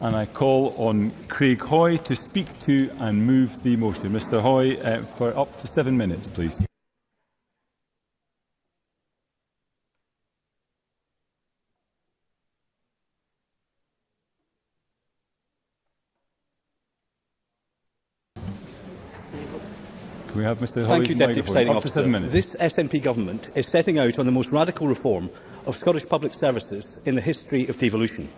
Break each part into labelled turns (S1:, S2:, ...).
S1: and I call on Craig Hoy to speak to and move the motion. Mr Hoy, uh, for up to seven minutes, please. we have Mr
S2: Thank you, Deputy Presiding Officer. This SNP government is setting out on the most radical reform of Scottish public services in the history of devolution.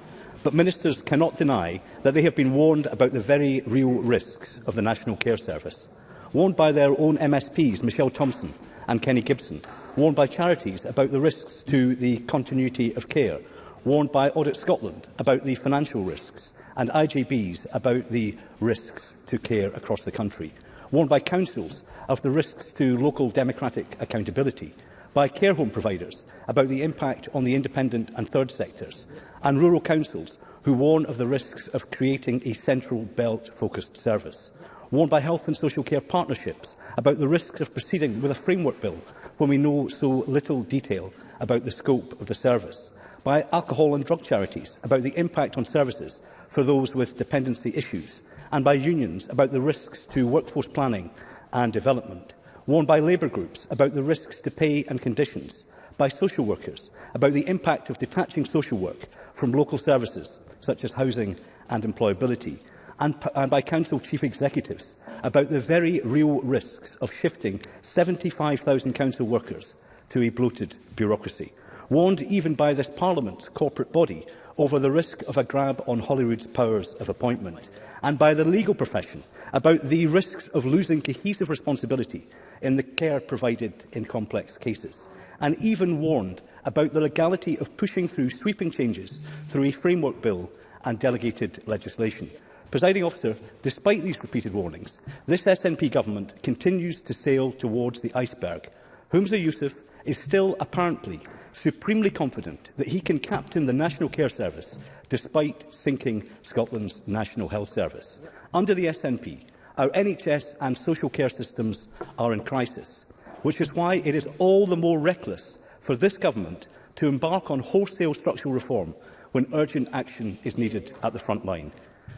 S2: but ministers cannot deny that they have been warned about the very real risks of the National Care Service, warned by their own MSPs, Michelle Thompson and Kenny Gibson, warned by charities about the risks to the continuity of care, warned by Audit Scotland about the financial risks, and IGBs about the risks to care across the country, warned by councils of the risks to local democratic accountability, by care home providers about the impact on the independent and third sectors, and rural councils who warn of the risks of creating a central belt-focused service, warned by health and social care partnerships about the risks of proceeding with a framework bill when we know so little detail about the scope of the service, by alcohol and drug charities about the impact on services for those with dependency issues, and by unions about the risks to workforce planning and development warned by labour groups about the risks to pay and conditions, by social workers about the impact of detaching social work from local services such as housing and employability, and, and by council chief executives about the very real risks of shifting 75,000 council workers to a bloated bureaucracy, warned even by this Parliament's corporate body over the risk of a grab on Holyrood's powers of appointment, and by the legal profession about the risks of losing cohesive responsibility in the care provided in complex cases, and even warned about the legality of pushing through sweeping changes through a framework bill and delegated legislation. Presiding officer, despite these repeated warnings, this SNP government continues to sail towards the iceberg. Humza Yousaf is still apparently supremely confident that he can captain the National Care Service despite sinking Scotland's National Health Service. Under the SNP, our NHS and social care systems are in crisis, which is why it is all the more reckless for this government to embark on wholesale structural reform when urgent action is needed at the front line.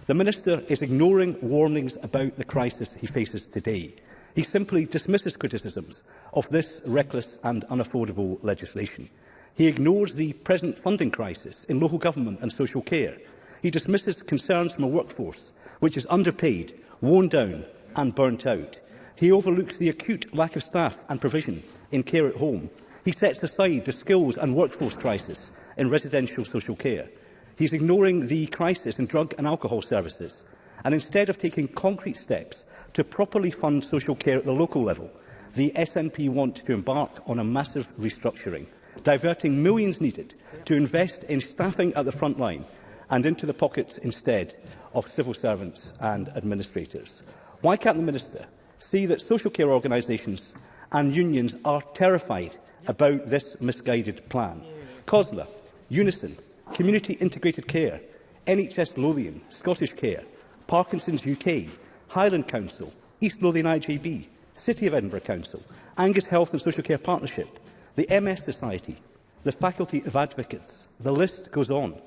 S2: The Minister is ignoring warnings about the crisis he faces today. He simply dismisses criticisms of this reckless and unaffordable legislation. He ignores the present funding crisis in local government and social care. He dismisses concerns from a workforce which is underpaid worn down and burnt out. He overlooks the acute lack of staff and provision in care at home. He sets aside the skills and workforce crisis in residential social care. He's ignoring the crisis in drug and alcohol services. And instead of taking concrete steps to properly fund social care at the local level, the SNP want to embark on a massive restructuring, diverting millions needed to invest in staffing at the front line and into the pockets instead of civil servants and administrators. Why can't the Minister see that social care organisations and unions are terrified about this misguided plan? COSLA, Unison, Community Integrated Care, NHS Lothian, Scottish Care, Parkinson's UK, Highland Council, East Lothian IGB, City of Edinburgh Council, Angus Health and Social Care Partnership, the MS Society, the Faculty of Advocates. The list goes on.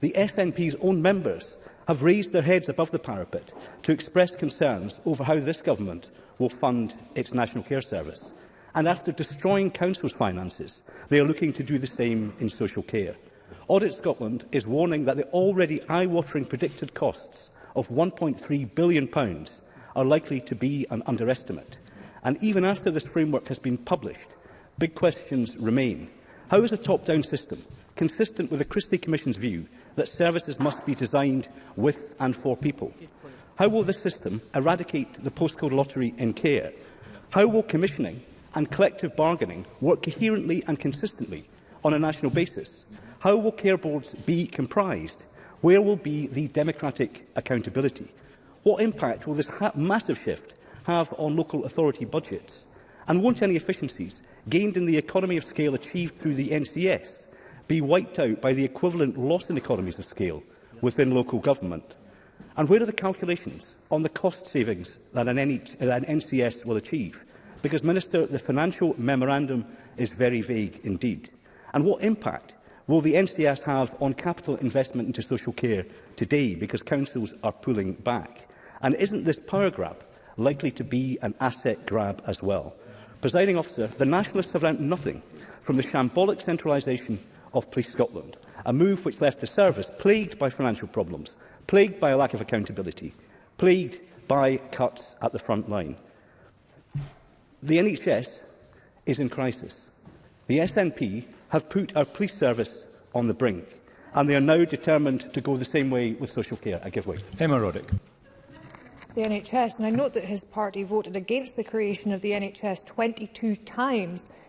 S2: The SNP's own members have raised their heads above the parapet to express concerns over how this government will fund its National Care Service. And after destroying Council's finances, they are looking to do the same in social care. Audit Scotland is warning that the already eye-watering predicted costs of £1.3 billion are likely to be an underestimate. And even after this framework has been published, big questions remain. How is a top-down system, consistent with the Christie Commission's view that services must be designed with and for people. How will this system eradicate the postcode lottery in care? How will commissioning and collective bargaining work coherently and consistently on a national basis? How will care boards be comprised? Where will be the democratic accountability? What impact will this massive shift have on local authority budgets? And won't any efficiencies gained in the economy of scale achieved through the NCS be wiped out by the equivalent loss in economies of scale within local government? And where are the calculations on the cost savings that an, NH that an NCS will achieve? Because, Minister, the financial memorandum is very vague indeed. And what impact will the NCS have on capital investment into social care today? Because councils are pulling back. And isn't this power grab likely to be an asset grab as well? Presiding officer, the nationalists have learnt nothing from the shambolic centralisation of Police Scotland, a move which left the service plagued by financial problems, plagued by a lack of accountability, plagued by cuts at the front line. The NHS is in crisis. The SNP have put our police service on the brink, and they are now determined to go the same way with social care. I give way.
S1: Emma Roddick.
S3: The NHS, and I note that his party voted against the creation of the NHS 22 times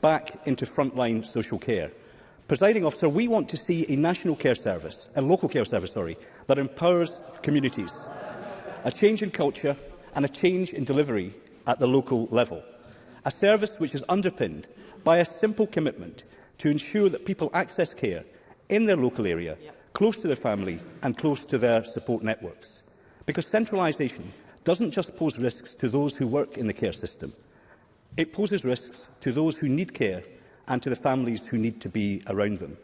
S2: back into frontline social care. Presiding officer, we want to see a national care service, a local care service, sorry, that empowers communities, a change in culture and a change in delivery at the local level. A service which is underpinned by a simple commitment to ensure that people access care in their local area, close to their family and close to their support networks. Because centralisation doesn't just pose risks to those who work in the care system, It poses risks to those who need care and to the families who need to be around them.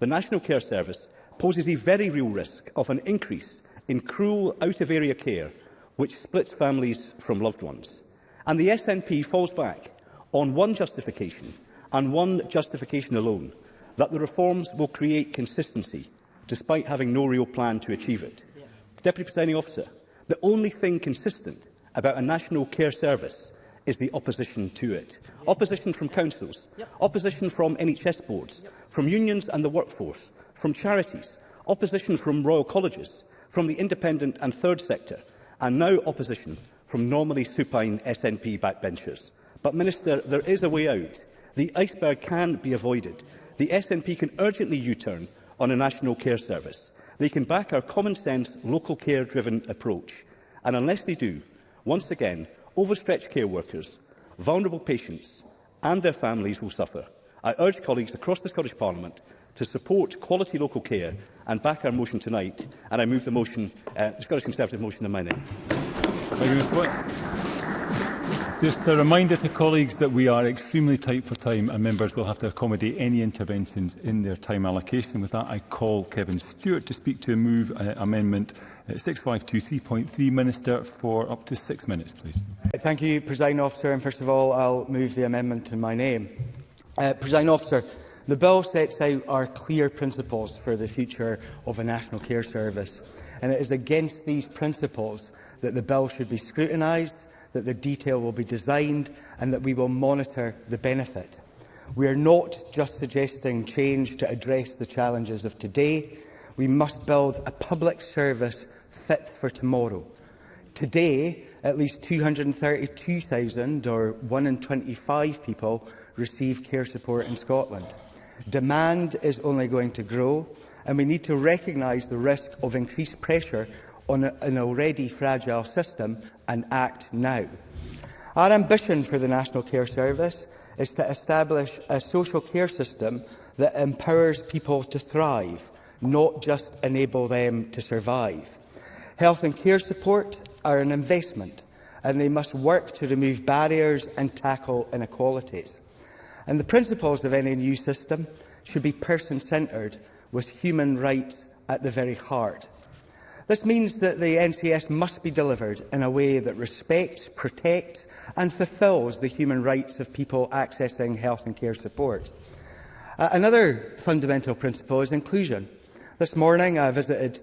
S2: The National Care Service poses a very real risk of an increase in cruel out-of-area care which splits families from loved ones. And the SNP falls back on one justification and one justification alone, that the reforms will create consistency despite having no real plan to achieve it. Yeah. Deputy Presiding Officer, the only thing consistent about a national care service is the opposition to it. Yeah. Opposition from councils, yep. opposition from NHS boards, yep. from unions and the workforce, from charities, opposition from royal colleges, from the independent and third sector, and now opposition from normally supine SNP backbenchers. But, Minister, there is a way out. The iceberg can be avoided. The SNP can urgently U-turn on a national care service. They can back our common-sense, local care-driven approach. And unless they do, once again, overstretched care workers, vulnerable patients and their families will suffer. I urge colleagues across the Scottish Parliament to support quality local care and back our motion tonight, and I move the motion, uh, the Scottish Conservative motion in my name.
S1: Thank you, Mr Just a reminder to colleagues that we are extremely tight for time and members will have to accommodate any interventions in their time allocation. With that, I call Kevin Stewart to speak to a move uh, amendment 6523.3, uh, Minister, for up to six minutes, please.
S4: Thank you, President Officer. And first of all, I'll move the amendment in my name. Uh, President Officer, the bill sets out our clear principles for the future of a national care service, and it is against these principles that the bill should be scrutinised, that the detail will be designed, and that we will monitor the benefit. We are not just suggesting change to address the challenges of today, we must build a public service fit for tomorrow. Today, at least 232,000, or 1 in 25 people, receive care support in Scotland. Demand is only going to grow, and we need to recognise the risk of increased pressure on a, an already fragile system and act now. Our ambition for the National Care Service is to establish a social care system that empowers people to thrive, not just enable them to survive. Health and care support are an investment, and they must work to remove barriers and tackle inequalities. And the principles of any new system should be person-centred, with human rights at the very heart. This means that the NCS must be delivered in a way that respects, protects and fulfils the human rights of people accessing health and care support. Uh, another fundamental principle is inclusion. This morning I visited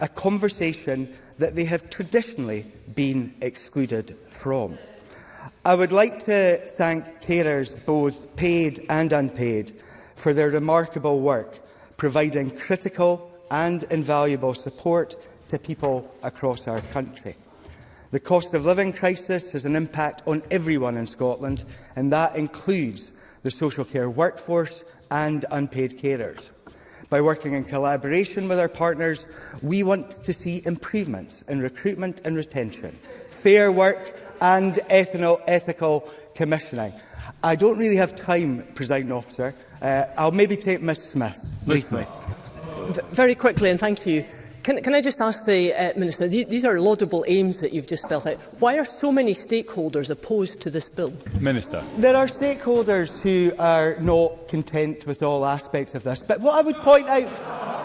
S4: a conversation that they have traditionally been excluded from. I would like to thank carers, both paid and unpaid, for their remarkable work, providing critical and invaluable support to people across our country. The cost of living crisis has an impact on everyone in Scotland, and that includes the social care workforce and unpaid carers. By working in collaboration with our partners, we want to see improvements in recruitment and retention, fair work and ethanol, ethical commissioning. I don't really have time, presiding officer. Uh, I'll maybe take Ms Smith briefly.
S5: very quickly, and thank you. Can, can I just ask the uh, Minister, th these are laudable aims that you've just spelt out. Why are so many stakeholders opposed to this bill?
S1: Minister.
S4: There are stakeholders who are not content with all aspects of this. But what I would point out,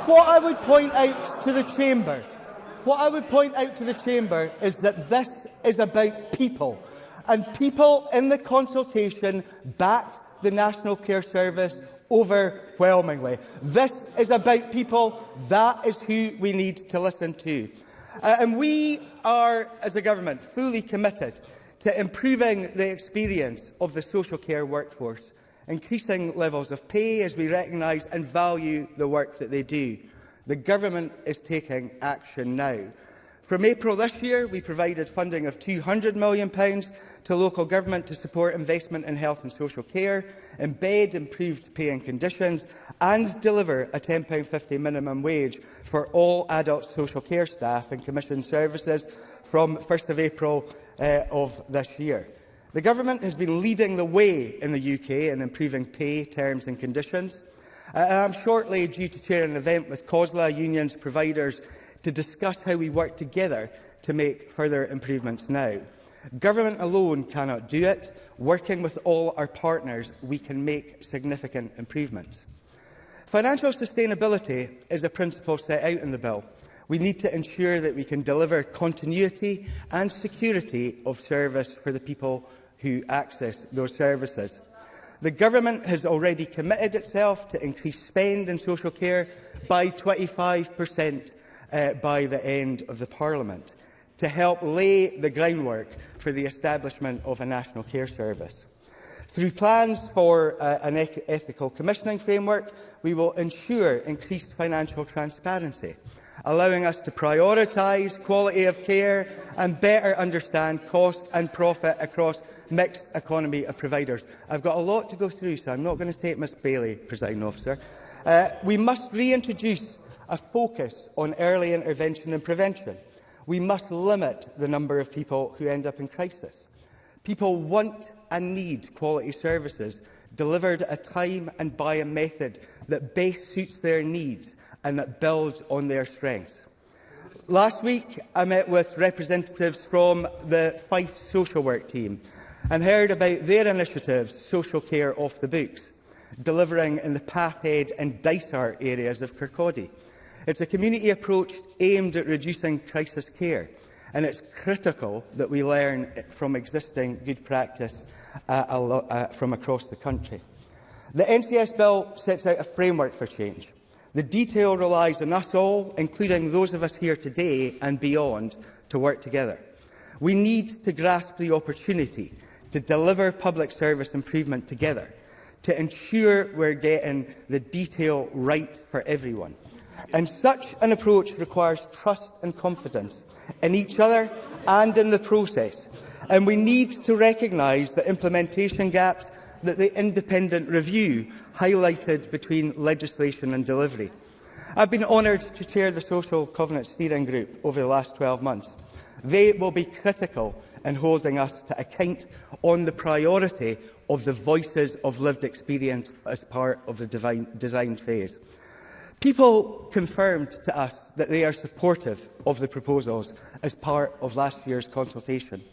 S4: what I would point out to the Chamber What I would point out to the Chamber is that this is about people. And people in the consultation backed the National Care Service overwhelmingly. This is about people. That is who we need to listen to. Uh, and we are, as a government, fully committed to improving the experience of the social care workforce, increasing levels of pay as we recognise and value the work that they do. The government is taking action now. From April this year, we provided funding of £200 million to local government to support investment in health and social care, embed improved pay and conditions, and deliver a £10.50 minimum wage for all adult social care staff and commissioned services from 1 st of April uh, of this year. The Government has been leading the way in the UK in improving pay, terms and conditions. Uh, I am shortly due to chair an event with COSLA unions providers to discuss how we work together to make further improvements now. Government alone cannot do it. Working with all our partners, we can make significant improvements. Financial sustainability is a principle set out in the bill. We need to ensure that we can deliver continuity and security of service for the people who access those services. The government has already committed itself to increase spend in social care by 25% uh, by the end of the Parliament to help lay the groundwork for the establishment of a national care service. Through plans for uh, an ethical commissioning framework, we will ensure increased financial transparency allowing us to prioritise quality of care and better understand cost and profit across mixed economy of providers. I've got a lot to go through, so I'm not going to take Miss Bailey, presiding officer. Uh, we must reintroduce a focus on early intervention and prevention. We must limit the number of people who end up in crisis. People want and need quality services delivered at a time and by a method that best suits their needs and that builds on their strengths. Last week, I met with representatives from the Fife social work team and heard about their initiatives, Social Care Off the Books, delivering in the Pathhead and Dysart areas of Kirkcaldy. It's a community approach aimed at reducing crisis care, and it's critical that we learn from existing good practice uh, uh, from across the country. The NCS bill sets out a framework for change, The detail relies on us all, including those of us here today and beyond, to work together. We need to grasp the opportunity to deliver public service improvement together, to ensure we're getting the detail right for everyone. And such an approach requires trust and confidence in each other and in the process. And we need to recognise the implementation gaps that the independent review highlighted between legislation and delivery. I've been honoured to chair the Social Covenant Steering Group over the last 12 months. They will be critical in holding us to account on the priority of the voices of lived experience as part of the design phase. People confirmed to us that they are supportive of the proposals as part of last year's consultation.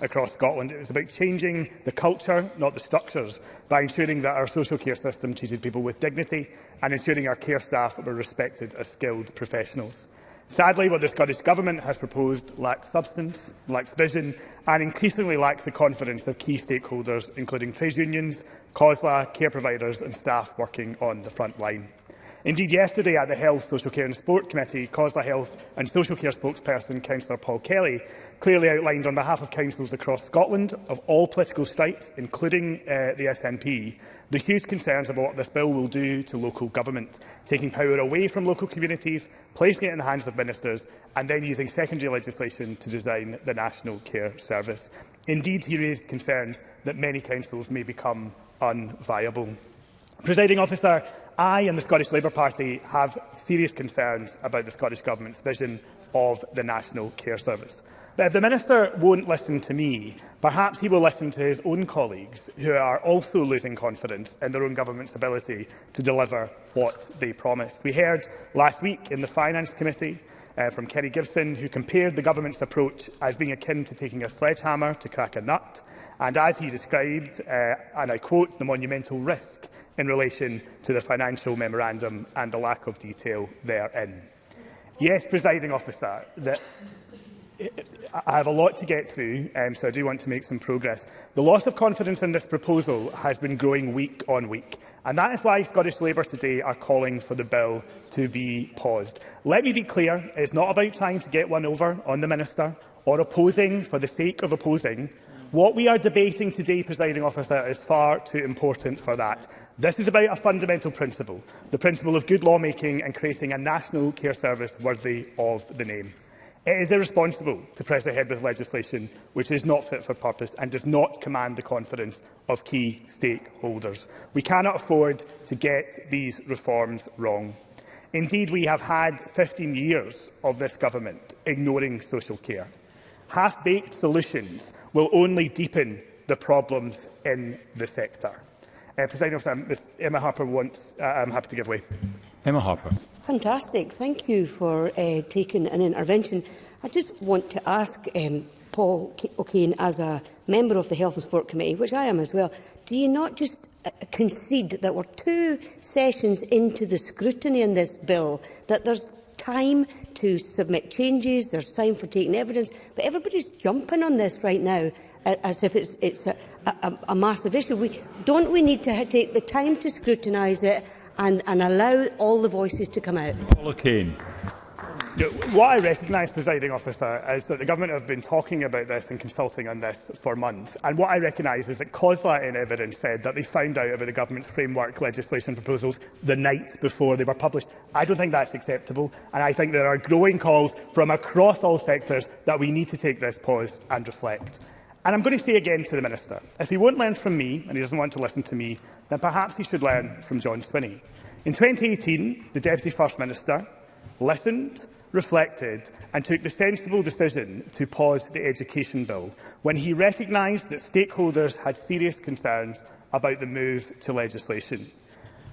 S6: across Scotland. It was about changing the culture, not the structures, by ensuring that our social care system treated people with dignity and ensuring our care staff were respected as skilled professionals. Sadly, what the Scottish Government has proposed lacks substance, lacks vision and increasingly lacks the confidence of key stakeholders, including trade unions, COSLA, care providers and staff working on the front line. Indeed, yesterday at the Health, Social Care and Sport Committee, COSLA Health and Social Care spokesperson Councillor Paul Kelly clearly outlined on behalf of councils across Scotland of all political stripes, including uh, the SNP, the huge concerns about what this bill will do to local government, taking power away from local communities, placing it in the hands of ministers and then using secondary legislation to design the National Care Service. Indeed, he raised concerns that many councils may become unviable. Presiding officer, I and the Scottish Labour Party have serious concerns about the Scottish Government's vision of the National Care Service. But if the Minister won't listen to me, perhaps he will listen to his own colleagues who are also losing confidence in their own government's ability to deliver what they promised. We heard last week in the Finance Committee uh, from Kerry Gibson, who compared the government's approach as being akin to taking a sledgehammer to crack a nut, and as he described, uh, and I quote, the monumental risk in relation to the financial memorandum and the lack of detail therein. Yes, presiding officer, the I have a lot to get through, um, so I do want to make some progress. The loss of confidence in this proposal has been growing week on week, and that is why Scottish Labour today are calling for the bill to be paused. Let me be clear, it's not about trying to get one over on the Minister or opposing for the sake of opposing. What we are debating today, presiding officer, is far too important for that. This is about a fundamental principle, the principle of good lawmaking and creating a national care service worthy of the name. It is irresponsible to press ahead with legislation which is not fit for purpose and does not command the confidence of key stakeholders. We cannot afford to get these reforms wrong. Indeed, we have had 15 years of this government ignoring social care. Half-baked solutions will only deepen the problems in the sector. Uh, President um, Emma Harper wants, uh, I'm happy to give way.
S1: Emma Harper.
S7: Fantastic. Thank you for uh, taking an intervention. I just want to ask um, Paul O'Kane, as a member of the Health and Sport Committee, which I am as well, do you not just uh, concede that we're two sessions into the scrutiny in this bill, that there's time to submit changes, there's time for taking evidence, but everybody's jumping on this right now uh, as if it's, it's a, a, a massive issue. We, don't we need to take the time to scrutinise it and, and allow all the voices to come out.
S1: Paula Kane.
S6: What I recognise, presiding officer, is that the government have been talking about this and consulting on this for months. And what I recognise is that COSLA in evidence said that they found out about the government's framework legislation proposals the night before they were published. I don't think that's acceptable. And I think there are growing calls from across all sectors that we need to take this pause and reflect. And I'm going to say again to the Minister, if he won't learn from me and he doesn't want to listen to me, then perhaps he should learn from John Swinney. In 2018, the Deputy First Minister listened, reflected and took the sensible decision to pause the Education Bill when he recognised that stakeholders had serious concerns about the move to legislation.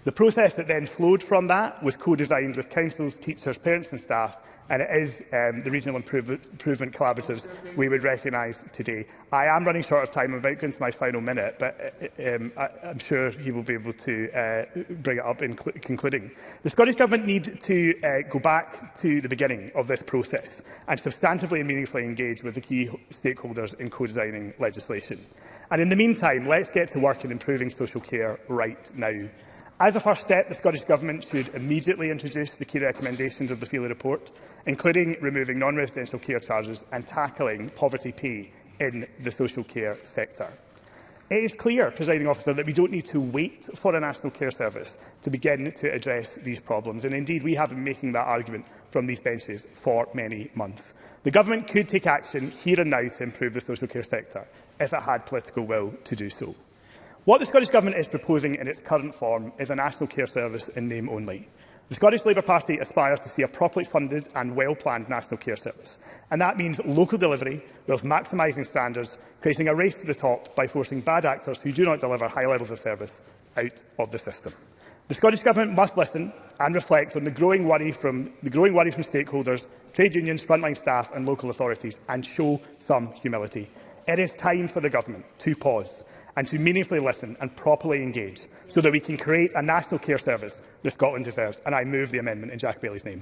S6: The process that then flowed from that was co-designed with councils, teachers, parents and staff and it is um, the regional improve improvement collaboratives we would recognise today. I am running short of time. I'm about going to my final minute, but uh, um, I, I'm sure he will be able to uh, bring it up in concluding. The Scottish Government needs to uh, go back to the beginning of this process and substantively and meaningfully engage with the key stakeholders in co-designing legislation. And in the meantime, let's get to work in improving social care right now. As a first step, the Scottish Government should immediately introduce the key recommendations of the Feely report, including removing non-residential care charges and tackling poverty pay in the social care sector. It is clear, presiding officer, that we don't need to wait for a national care service to begin to address these problems. And indeed, we have been making that argument from these benches for many months. The government could take action here and now to improve the social care sector if it had political will to do so. What the Scottish Government is proposing in its current form is a national care service in name only. The Scottish Labour Party aspires to see a properly funded and well-planned national care service, and that means local delivery whilst maximising standards, creating a race to the top by forcing bad actors who do not deliver high levels of service out of the system. The Scottish Government must listen and reflect on the growing worry from, the growing worry from stakeholders, trade unions, frontline staff and local authorities and show some humility. It is time for the Government to pause and to meaningfully listen and properly engage so that we can create a national care service that Scotland deserves. And I move the amendment in Jack Bailey's name.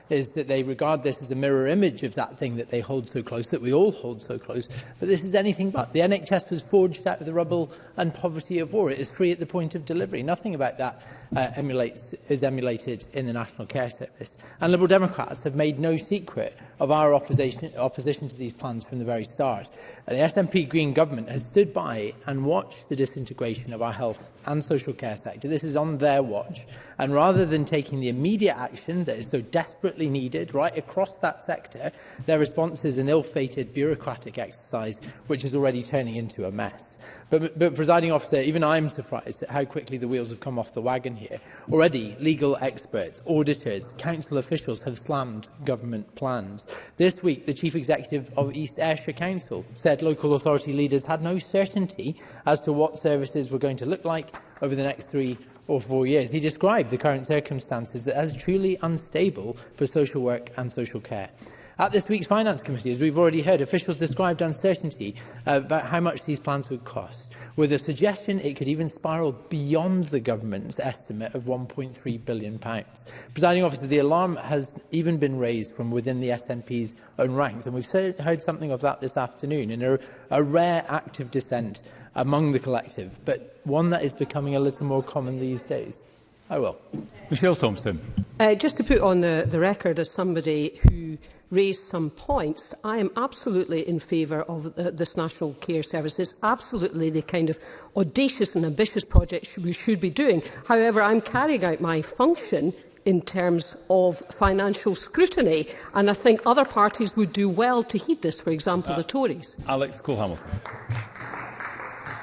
S8: is that they regard this as a mirror image of that thing that they hold so close, that we all hold so close. But this is anything but. The NHS was forged out of the rubble and poverty of war. It is free at the point of delivery. Nothing about that uh, emulates, is emulated in the National Care Service. And Liberal Democrats have made no secret of our opposition, opposition to these plans from the very start. And uh, The SNP Green government has stood by and watched the disintegration of our health and social care sector. This is on their watch. And rather than taking the immediate action that is so desperate desperately needed right across that sector, their response is an ill-fated bureaucratic exercise which is already turning into a mess. But, but presiding officer, even I'm surprised at how quickly the wheels have come off the wagon here. Already, legal experts, auditors, council officials have slammed government plans. This week, the chief executive of East Ayrshire Council said local authority leaders had no certainty as to what services were going to look like over the next three or four years, he described the current circumstances as truly unstable for social work and social care. At this week's Finance Committee, as we've already heard, officials described uncertainty about how much these plans would cost, with a suggestion it could even spiral beyond the government's estimate of £1.3 billion. Presiding officer, the alarm has even been raised from within the SNP's own ranks, and we've heard something of that this afternoon in a, a rare act of dissent among the collective, but one that is becoming a little more common these days. I oh, will.
S1: Michelle Thompson.
S9: Uh, just to put on the, the record as somebody who raised some points, I am absolutely in favour of the, this National Care Service. It's absolutely the kind of audacious and ambitious project we should be doing. However, I'm carrying out my function in terms of financial scrutiny. And I think other parties would do well to heed this, for example, uh, the Tories.
S1: Alex Cole-Hamilton.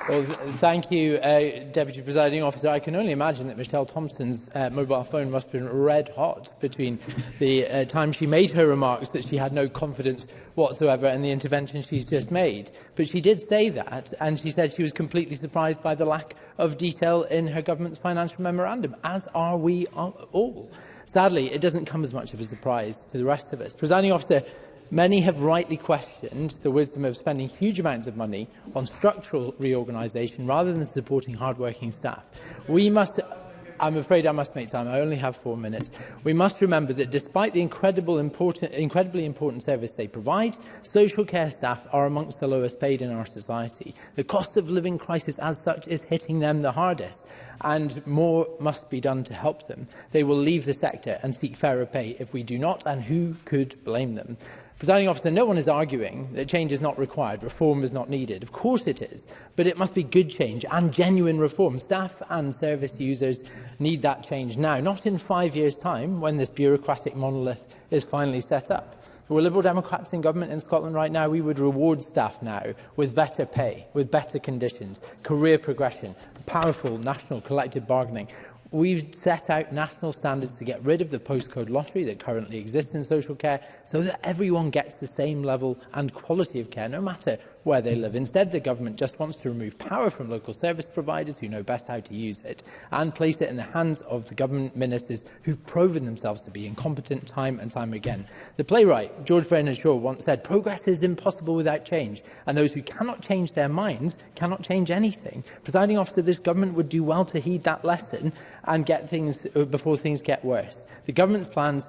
S8: Well, thank you, uh, Deputy Presiding Officer. I can only imagine that Michelle Thompson's uh, mobile phone must have been red hot between the uh, time she made her remarks that she had no confidence whatsoever and the intervention she's just made. But she did say that, and she said she was completely surprised by the lack of detail in her government's financial memorandum, as are we all. Sadly, it doesn't come as much of a surprise to the rest of us. Presiding Officer, Many have rightly questioned the wisdom of spending huge amounts of money on structural reorganisation rather than supporting hard-working staff. We must I'm afraid I must make time. I only have four minutes. We must remember that despite the incredible important, incredibly important service they provide, social care staff are amongst the lowest paid in our society. The cost of living crisis as such is hitting them the hardest, and more must be done to help them. They will leave the sector and seek fairer pay if we do not, and who could blame them? Presiding officer, no one is arguing that change is not required, reform is not needed. Of course it is, but it must be good change and genuine reform. Staff and service users need that change now, not in five years' time when this bureaucratic monolith is finally set up. If we're Liberal Democrats in government in Scotland right now, we would reward staff now with better pay, with better conditions, career progression, powerful national collective bargaining. We've set out national standards to get rid of the postcode lottery that currently exists in social care so that everyone gets the same level and quality of care, no matter where they live. Instead, the government just wants to remove power from local service providers who know best how to use it and place it in the hands of the government ministers who've proven themselves to be incompetent time and time again. The playwright, George Bernard Shaw, once said, progress is impossible without change, and those who cannot change their minds cannot change anything. Presiding officer, this government would do well to heed that lesson and get things uh, before things get worse. The government's plans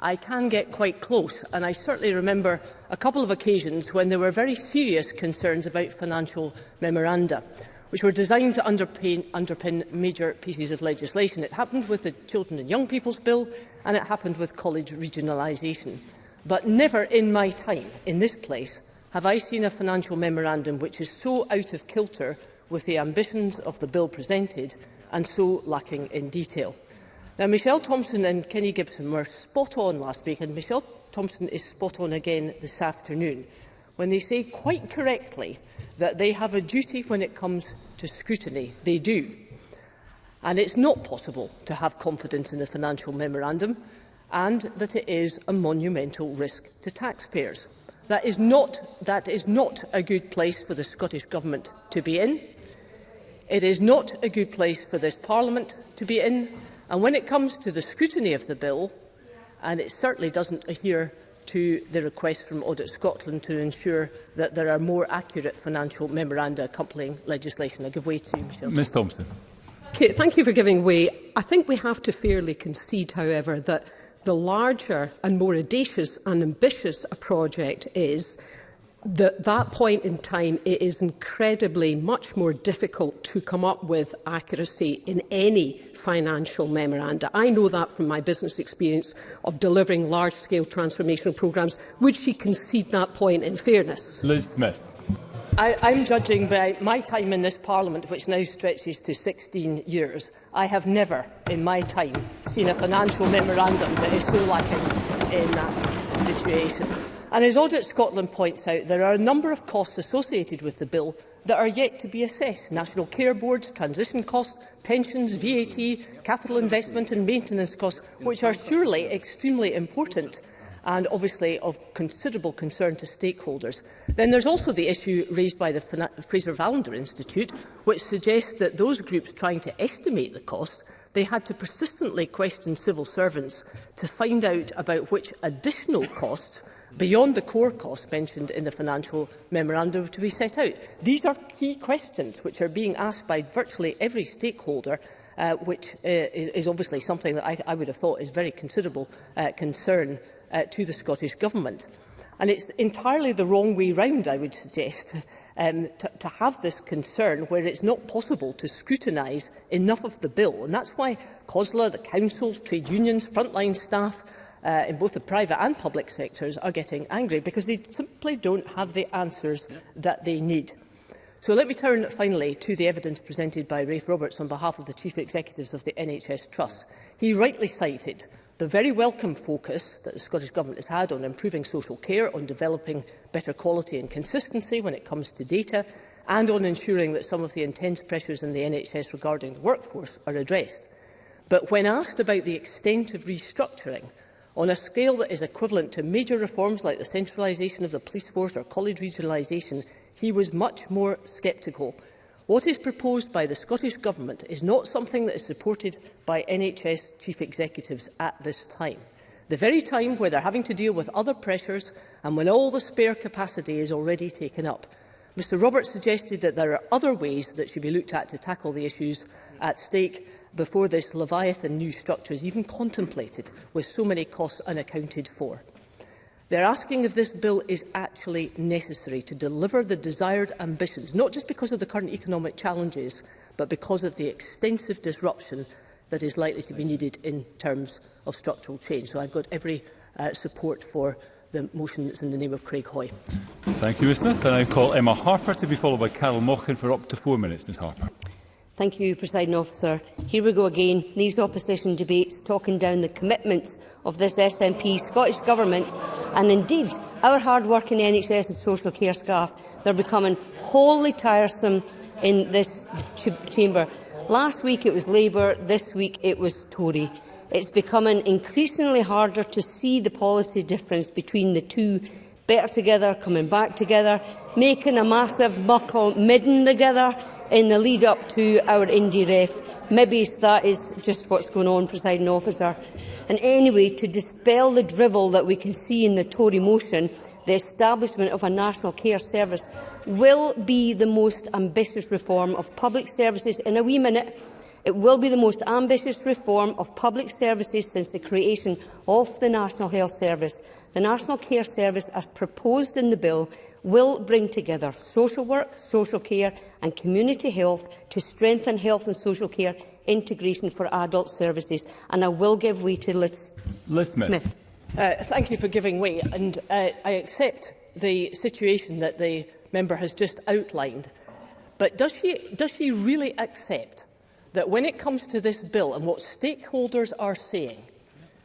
S8: I
S5: can get quite close. And I certainly remember a couple of occasions when there were very serious concerns about financial memoranda which were designed to underpin, underpin major pieces of legislation. It happened with the Children and Young People's Bill and it happened with college regionalisation. But never in my time in this place have I seen a financial memorandum which is so out of kilter with the ambitions of the bill presented and so lacking in detail. Now, Michelle Thompson and Kenny Gibson were spot on last week, and Michelle Thompson is spot on again this afternoon when they say quite correctly that they have a duty when it comes to scrutiny. They do. And it's not possible to have confidence in the financial memorandum and that it is a monumental risk to taxpayers. That is not, that is not a good place for the Scottish Government to be in. It is not a good place for this Parliament to be in. And when it comes to the scrutiny of the bill, and it certainly doesn't adhere to the request from Audit Scotland to ensure that there are more accurate financial memoranda accompanying legislation. I give way to Michelle.
S1: Ms Thompson.
S9: Okay, thank you for giving way. I think we have to fairly concede, however, that the larger and more audacious and ambitious a project is, that that point in time, it is incredibly much more difficult to come up with accuracy in any financial memoranda. I know that from my business experience of delivering large-scale transformational programs Would she concede that point in fairness?
S1: Liz Smith.
S5: I, I'm judging by my time in this Parliament, which now stretches to 16 years. I have never, in my time, seen a financial memorandum that is so lacking in that situation. And as Audit Scotland points out, there are a number of costs associated with the bill that are yet to be assessed. National care boards, transition costs, pensions, VAT, capital investment and maintenance costs, which are surely extremely important and obviously of considerable concern to stakeholders. Then there's also the issue raised by the Fraser Valander Institute, which suggests that those groups trying to estimate the costs, they had to persistently question civil servants to find out about which additional costs beyond the core costs mentioned in the financial memorandum to be set out? These are key questions which are being asked by virtually every stakeholder uh, which uh, is, is obviously something that I, I would have thought is very considerable uh, concern uh, to the Scottish Government. And it's entirely the wrong way round, I would suggest, um, to, to have this concern where it's not possible to scrutinise enough of the bill. And that's why COSLA, the councils, trade unions, frontline staff, uh, in both the private and public sectors are getting angry because they simply don't have the answers that they need. So let me turn finally to the evidence presented by Rafe Roberts on behalf of the Chief Executives of the NHS Trust. He rightly cited the very welcome focus that the Scottish Government has had on improving social care, on developing better quality and consistency when it comes to data, and on ensuring that some of the intense pressures in the NHS regarding the workforce are addressed. But when asked about the extent of restructuring on a scale that is equivalent to major reforms like the centralisation of the police force or college regionalisation, he was much more sceptical. What is proposed by the Scottish Government is not something that is supported by NHS chief executives at this time. The very time where they're having to deal with other pressures and when all the spare capacity is already taken up. Mr Roberts suggested that there are other ways that should be looked at to tackle the issues at stake before this Leviathan new structure is even contemplated with so many costs unaccounted for. They're asking if this bill is actually necessary to deliver the desired ambitions, not just because of the current economic challenges, but because of the extensive disruption that is likely to be needed in terms of structural change. So I've got every uh, support for the motion that's in the name of Craig Hoy.
S1: Thank you, Ms Smith. And I call Emma Harper to be followed by Carol Mockin for up to four minutes, Ms Harper.
S7: Thank you, Presiding Officer. Here we go again. These opposition debates talking down the commitments of this SNP, Scottish Government and indeed our hard-working NHS and social care staff. They're becoming wholly tiresome in this ch chamber. Last week it was Labour, this week it was Tory. It's becoming increasingly harder to see the policy difference between the two better together, coming back together, making a massive muckle midden together in the lead up to our indie ref. Maybe that is just what's going on, presiding officer. And anyway, to dispel the drivel that we can see in the Tory motion, the establishment of a national care service will be the most ambitious reform of public services in a wee minute It will be the most ambitious reform of public services since the creation of the National Health Service. The National Care Service, as proposed in the bill, will bring together social work, social care and community health to strengthen health and social care integration for adult services. And I will give way to Liz
S1: Smith.
S5: Uh, thank you for giving way. And uh, I accept the situation that the member has just outlined. But does she, does she really accept that when it comes to this bill and what stakeholders are saying,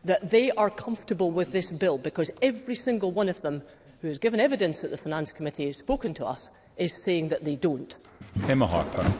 S5: that they are comfortable with this bill because every single one of them who has given evidence that the Finance Committee has spoken to us is saying that they don't.
S1: Emma Harper.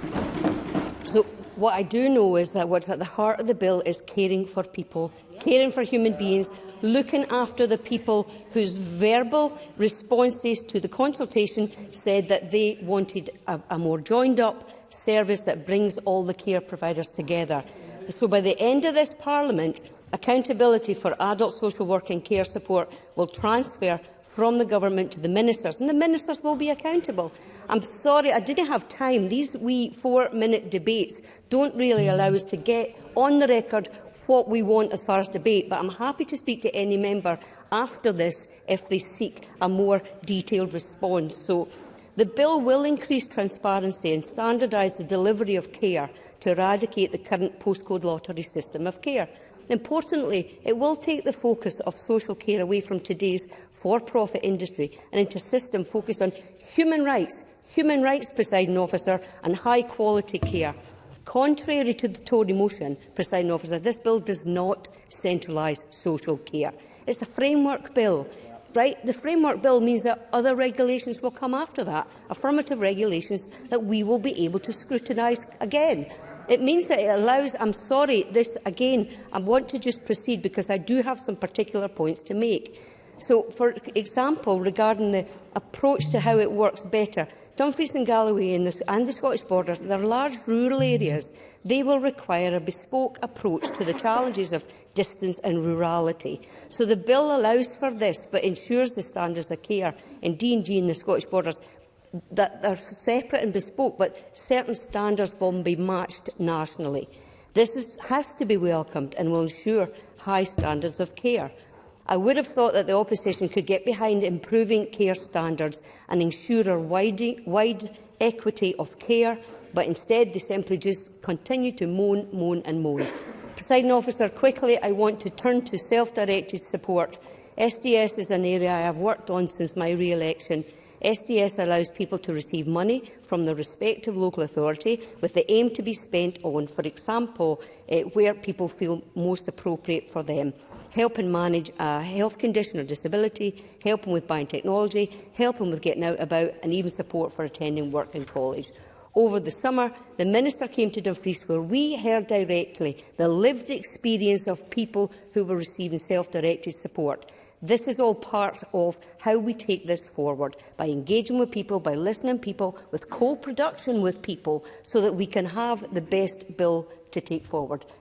S7: So what I do know is that what's at the heart of the bill is caring for people caring for human beings, looking after the people whose verbal responses to the consultation said that they wanted a, a more joined-up service that brings all the care providers together. So by the end of this Parliament, accountability for adult social work and care support will transfer from the government to the ministers, and the ministers will be accountable. I'm sorry, I didn't have time. These wee four-minute debates don't really allow us to get on the record what we want as far as debate, but I'm happy to speak to any member after this if they seek a more detailed response. So, the bill will increase transparency and standardise the delivery of care to eradicate the current postcode lottery system of care. Importantly, it will take the focus of social care away from today's for-profit industry and into a system focused on human rights, human rights presiding officer and high-quality care. Contrary to the Tory motion, presiding officer, this bill does not centralise social care. It's a framework bill. Right? The framework bill means that other regulations will come after that, affirmative regulations that we will be able to scrutinise again. It means that it allows, I'm sorry, this again, I want to just proceed because I do have some particular points to make. So, for example, regarding the approach to how it works better, Dumfries and Galloway and the, and the Scottish Borders, they're large rural areas. They will require a bespoke approach to the challenges of distance and rurality. So the bill allows for this, but ensures the standards of care in D&G and the Scottish borders that are separate and bespoke, but certain standards will be matched nationally. This is, has to be welcomed and will ensure high standards of care. I would have thought that the opposition could get behind improving care standards and ensure a wide, wide equity of care, but instead they simply just continue to moan, moan and moan. Presiding officer, quickly I want to turn to self-directed support. SDS is an area I have worked on since my re-election. SDS allows people to receive money from the respective local authority with the aim to be spent on, for example, eh, where people feel most appropriate for them helping manage a health condition or disability, helping with buying technology, helping with getting out about and even support for attending work in college. Over the summer, the Minister came to Dumfries where we heard directly the lived experience of people who were receiving self-directed support. This is all part of how we take this forward, by engaging with people, by listening to people, with co-production with people, so that we can have the best bill to take forward.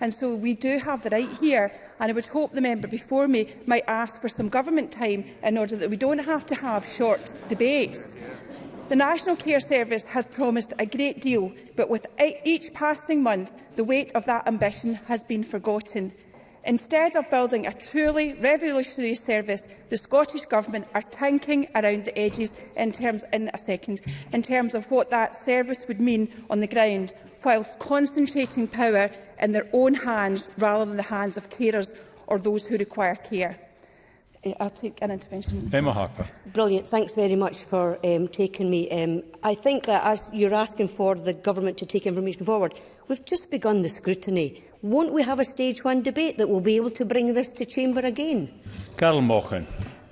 S10: and so we do have the right here and I would hope the member before me might ask for some government time in order that we don't have to have short debates. The National Care Service has promised a great deal, but with e-, each passing month, the weight of that ambition has been forgotten. Instead of building a truly revolutionary service, the Scottish Government are tanking around the edges in terms, in a second, in terms of what that service would mean on the ground, whilst concentrating power in their own hands rather than the hands of carers or those who require care. I'll take an intervention.
S1: Emma Harper.
S7: Brilliant. Thanks very much for um, taking me. Um, I think that as you're asking for the government to take information forward, we've just begun the scrutiny. Won't we have a stage one debate that will be able to bring this to chamber again?
S1: Carol Mochen.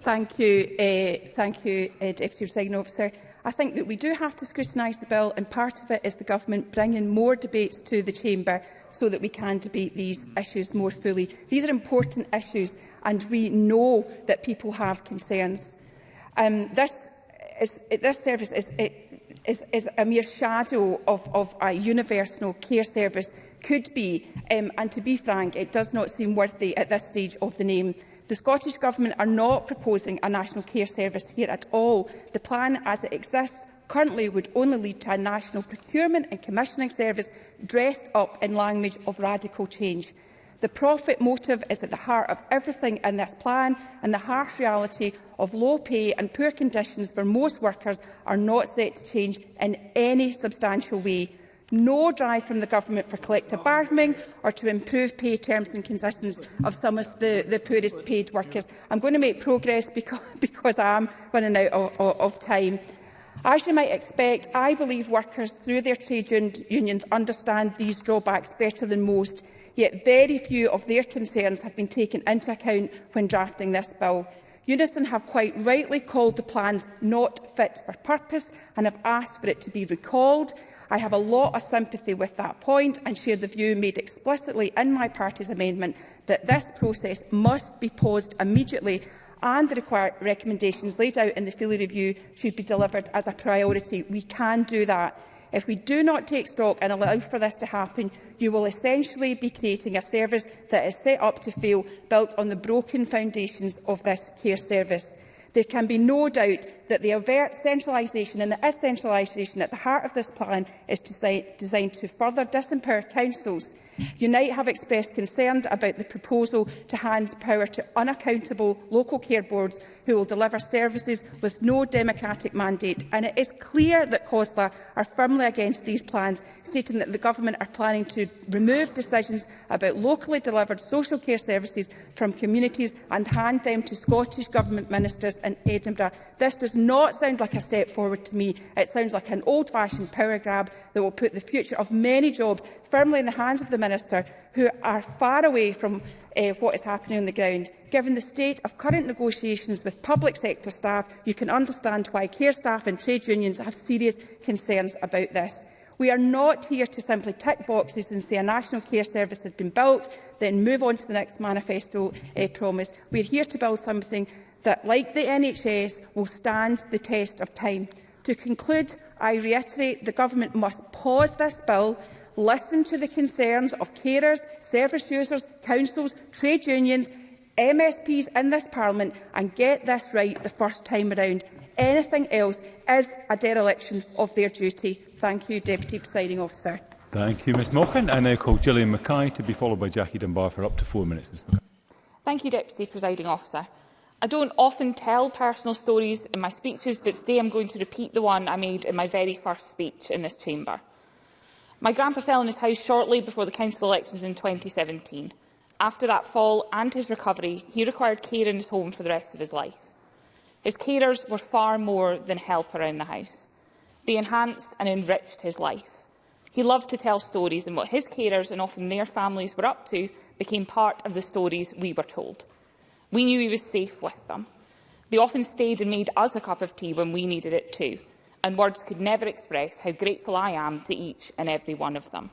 S10: Thank you, uh, thank you, uh, Deputy Presiding Officer. I think that we do have to scrutinise the bill and part of it is the government bringing more debates to the chamber so that we can debate these issues more fully. These are important issues and we know that people have concerns. Um, this, is, this service is, is, is a mere shadow of, of a universal care service could be um, and to be frank it does not seem worthy at this stage of the name. The Scottish Government are not proposing a national care service here at all. The plan as it exists currently would only lead to a national procurement and commissioning service dressed up in language of radical change. The profit motive is at the heart of everything in this plan and the harsh reality of low pay and poor conditions for most workers are not set to change in any substantial way no drive from the government for collective bargaining or to improve pay terms and conditions of some of the, the poorest paid workers. I'm going to make progress because, because I'm running out of, of, of time. As you might expect, I believe workers through their trade unions understand these drawbacks better than most, yet very few of their concerns have been taken into account when drafting this bill. Unison have quite rightly called the plans not fit for purpose and have asked for it to be recalled I have a lot of sympathy with that point and share the view made explicitly in my party's amendment that this process must be paused immediately and the required recommendations laid out in the Feely Review should be delivered as a priority. We can do that. If we do not take stock and allow for this to happen, you will essentially be creating a service that is set up to fail, built on the broken foundations of this care service. There can be no doubt that the overt centralisation and the essentialisation at the heart of this plan is designed to further disempower councils. Unite have expressed concern about the proposal to hand power to unaccountable local care boards who will deliver services with no democratic mandate. And it is clear that COSLA are firmly against these plans, stating that the government are planning to remove decisions about locally delivered social care services from communities and hand them to Scottish Government ministers in Edinburgh. This does not sound like a step forward to me. It sounds like an old-fashioned power grab that will put the future of many jobs firmly in the hands of the Minister, who are far away from uh, what is happening on the ground. Given the state of current negotiations with public sector staff, you can understand why care staff and trade unions have serious concerns about this. We are not here to simply tick boxes and say a national care service has been built, then move on to the next manifesto uh, promise. are here to build something that, like the NHS, will stand the test of time. To conclude, I reiterate the Government must pause this bill, listen to the concerns of carers, service users, councils, trade unions, MSPs in this Parliament and get this right the first time around. Anything else is a dereliction of their duty. Thank you, Deputy Presiding Officer.
S1: Thank you, Ms Mochan. I now call Gillian Mackay to be followed by Jackie Dunbar for up to four minutes.
S11: Thank you, Deputy Presiding Officer. I don't often tell personal stories in my speeches, but today I'm going to repeat the one I made in my very first speech in this chamber. My grandpa fell in his house shortly before the council elections in 2017. After that fall and his recovery, he required care in his home for the rest of his life. His carers were far more than help around the house. They enhanced and enriched his life. He loved to tell stories and what his carers and often their families were up to became part of the stories we were told. We knew he was safe with them. They often stayed and made us a cup of tea when we needed it too, and words could never express how grateful I am to each and every one of them.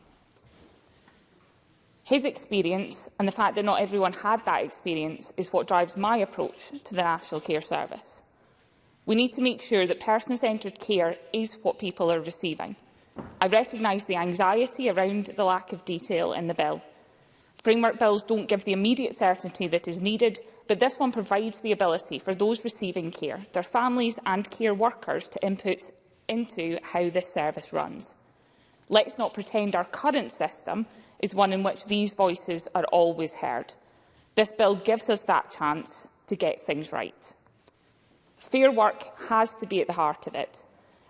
S11: His experience and the fact that not everyone had that experience is what drives my approach to the National Care Service. We need to make sure that person-centred care is what people are receiving. I recognise the anxiety around the lack of detail in the bill, Framework bills don't give the immediate certainty that is needed, but this one provides the ability for those receiving care, their families and care workers to input into how this service runs. Let's not pretend our current system is one in which these voices are always heard. This bill gives us that chance to get things right. Fair work has to be at the heart of it,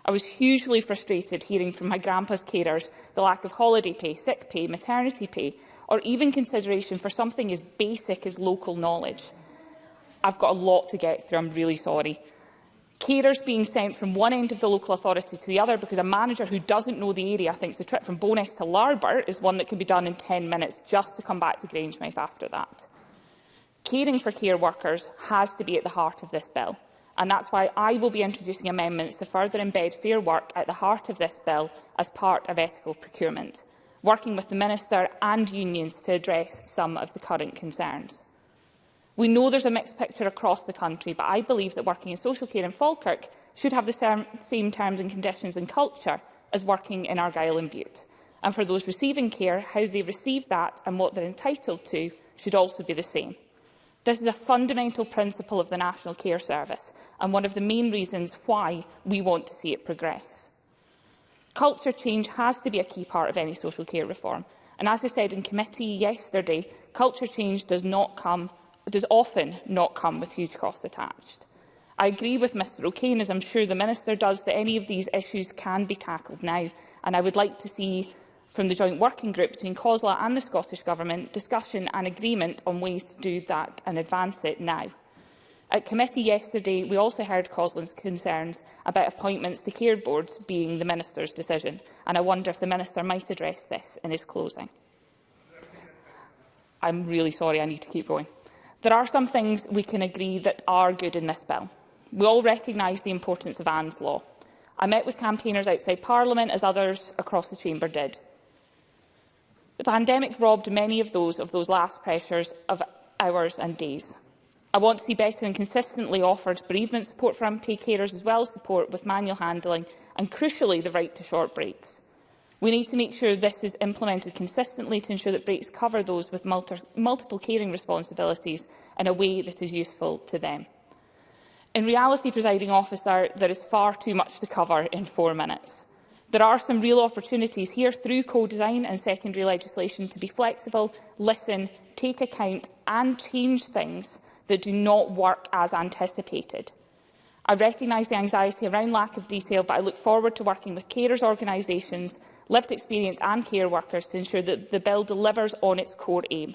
S11: I was hugely frustrated hearing from my grandpa's carers the lack of holiday pay, sick pay, maternity pay, or even consideration for something as basic as local knowledge. I've got a lot to get through, I'm really sorry. Carers being sent from one end of the local authority to the other because a manager who doesn't know the area thinks the trip from Bowness to Larbert is one that can be done in 10 minutes just to come back to Grangemouth after that. Caring for care workers has to be at the heart of this bill and that's why I will be introducing amendments to further embed fair work at the heart of this bill as part of ethical procurement, working with the Minister and unions to address some of the current concerns. We know there's a mixed picture across the country, but I believe that working in social care in Falkirk should have the same terms and conditions and culture as working in Argyll and Butte. And for those receiving care, how they receive that and what they're entitled to should also be the same. This is a fundamental principle of the National Care Service and one of the main reasons why we want to see it progress. Culture change has to be a key part of any social care reform. And as I said in committee yesterday, culture change does, not come, does often not come with huge costs attached. I agree with Mr O'Kane, as I'm sure the Minister does, that any of these issues can be tackled now, and I would like to see from the joint working group between COSLA and the Scottish Government discussion and agreement on ways to do that and advance it now. At committee yesterday, we also heard COSLA's concerns about appointments to care boards being the Minister's decision, and I wonder if the Minister might address this in his closing. I'm really sorry, I need to keep going. There are some things we can agree that are good in this bill. We all recognise the importance of Anne's Law. I met with campaigners outside Parliament, as others across the Chamber did. The pandemic robbed many of those of those last pressures of hours and days. I want to see better and consistently offered bereavement support for unpaid carers, as well as support with manual handling and, crucially, the right to short breaks. We need to make sure this is implemented consistently to ensure that breaks cover those with multi multiple caring responsibilities in a way that is useful to them. In reality, presiding officer, there is far too much to cover in four minutes. There are some real opportunities here through co-design and secondary legislation to be flexible, listen, take account and change things that do not work as anticipated. I recognise the anxiety around lack of detail, but I look forward to working with carers organisations, lived experience and care workers to ensure that the bill delivers on its core aim,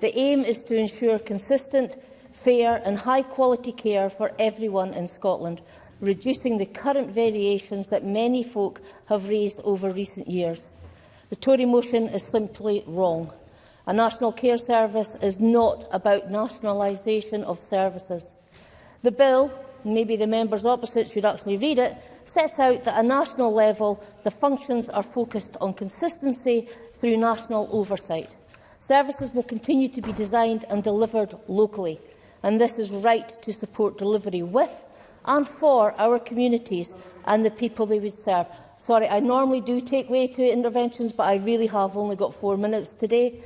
S11: The
S12: aim is to ensure consistent, fair and high-quality care for everyone in Scotland, reducing the current variations that many folk have raised over recent years. The Tory motion is simply wrong. A national care service is not about nationalisation of services. The bill, maybe the members opposite should actually read it, sets out that at a national level the functions are focused on consistency through national oversight. Services will continue to be designed and delivered locally, and this is right to support delivery with and for our communities and the people they would serve. Sorry, I normally do take way to interventions, but I really have only got four minutes today.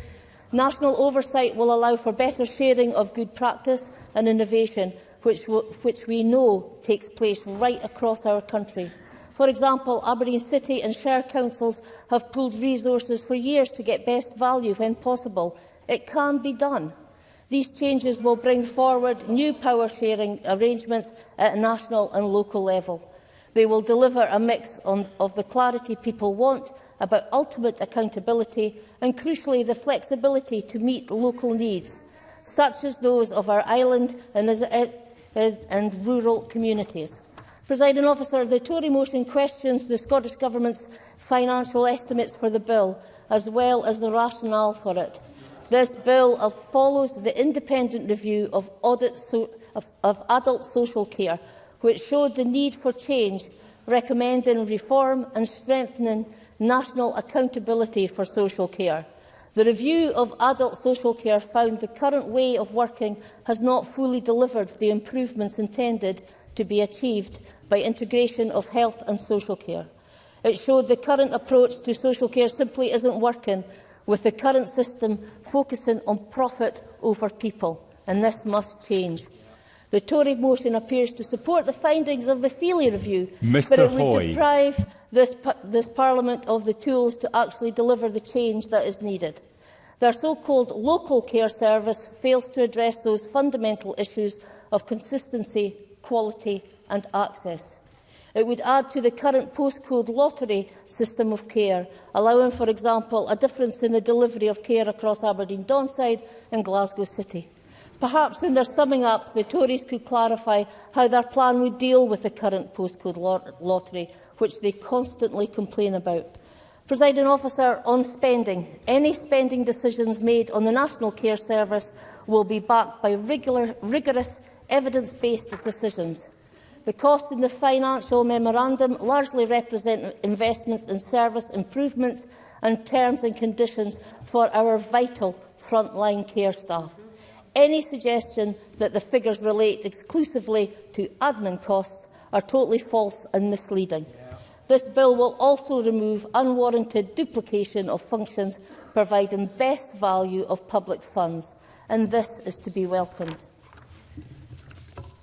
S12: National oversight will allow for better sharing of good practice and innovation, which, which we know takes place right across our country. For example, Aberdeen City and Shire Councils have pooled resources for years to get best value when possible. It can be done. These changes will bring forward new power-sharing arrangements at a national and local level. They will deliver a mix on, of the clarity people want about ultimate accountability and, crucially, the flexibility to meet local needs, such as those of our island and, uh, and rural communities. Presiding officer, the Tory motion questions the Scottish Government's financial estimates for the bill, as well as the rationale for it. This bill uh, follows the independent review of, audit so of, of adult social care, which showed the need for change, recommending reform and strengthening national accountability for social care. The review of adult social care found the current way of working has not fully delivered the improvements intended to be achieved by integration of health and social care. It showed the current approach to social care simply isn't working with the current system focusing on profit over people, and this must change. The Tory motion appears to support the findings of the Feely Review,
S1: Mr.
S12: but it would
S1: Hoy.
S12: deprive this, this Parliament of the tools to actually deliver the change that is needed. Their so-called local care service fails to address those fundamental issues of consistency, quality and access. It would add to the current postcode lottery system of care, allowing, for example, a difference in the delivery of care across Aberdeen Donside and Glasgow City. Perhaps in their summing up, the Tories could clarify how their plan would deal with the current postcode lottery, which they constantly complain about. Presiding officer, on spending, any spending decisions made on the National Care Service will be backed by regular, rigorous, evidence-based decisions. The costs in the financial memorandum largely represent investments in service improvements and terms and conditions for our vital frontline care staff. Any suggestion that the figures relate exclusively to admin costs are totally false and misleading. Yeah. This bill will also remove unwarranted duplication of functions, providing best value of public funds, and this is to be welcomed.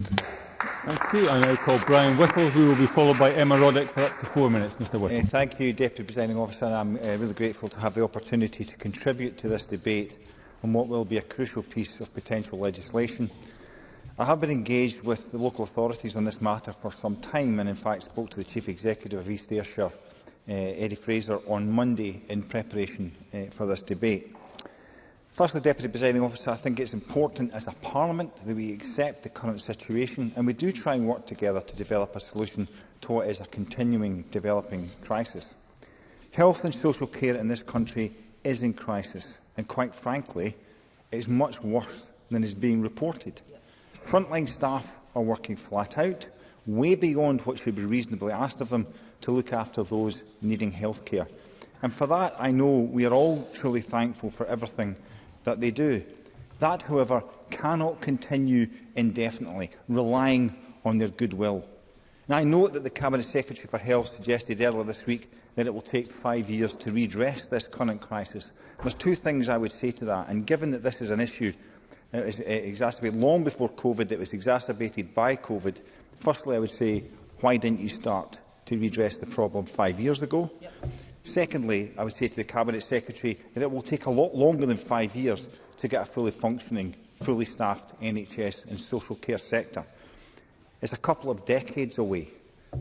S1: Thank you. I now call Brian Whittle, who will be followed by Emma Roddick for up to four minutes. Mr Whittle. Uh, eh,
S13: thank you, Deputy Presiding Officer. I'm uh, really grateful to have the opportunity to contribute to this debate on what will be a crucial piece of potential legislation. I have been engaged with the local authorities on this matter for some time and in fact spoke to the Chief Executive of East Ayrshire, uh, Eddie Fraser, on Monday in preparation uh, for this debate. Firstly, Deputy Presiding Officer, I think it's important as a Parliament that we accept the current situation and we do try and work together to develop a solution to what is a continuing developing crisis. Health and social care in this country is in crisis and, quite frankly, is much worse than is being reported. Frontline staff are working flat out, way beyond what should be reasonably asked of them to look after those needing health care. And for that, I know we are all truly thankful for everything that they do. That, however, cannot continue indefinitely, relying on their goodwill. Now, I note that the Cabinet Secretary for Health suggested earlier this week that it will take five years to redress this current crisis. There's two things I would say to that, and given that this is an issue that was uh, exacerbated long before COVID, that was exacerbated by COVID, firstly, I would say, why didn't you start to redress the problem five years ago? Yep. Secondly, I would say to the Cabinet Secretary that it will take a lot longer than five years to get a fully functioning, fully staffed NHS and social care sector. It's a couple of decades away,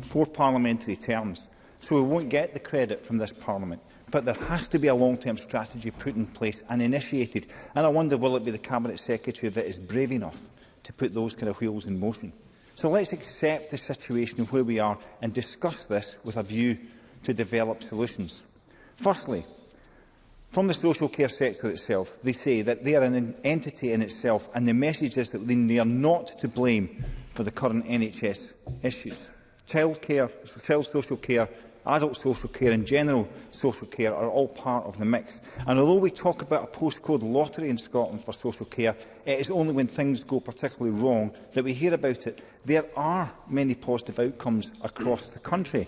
S13: four parliamentary terms, so we won't get the credit from this Parliament. But there has to be a long-term strategy put in place and initiated, and I wonder will it be the Cabinet Secretary that is brave enough to put those kind of wheels in motion. So let's accept the situation where we are and discuss this with a view to develop solutions. Firstly, from the social care sector itself, they say that they are an entity in itself and the message is that they are not to blame for the current NHS issues. Child care, child social care, adult social care and general social care are all part of the mix. And although we talk about a postcode lottery in Scotland for social care, it is only when things go particularly wrong that we hear about it. There are many positive outcomes across the country.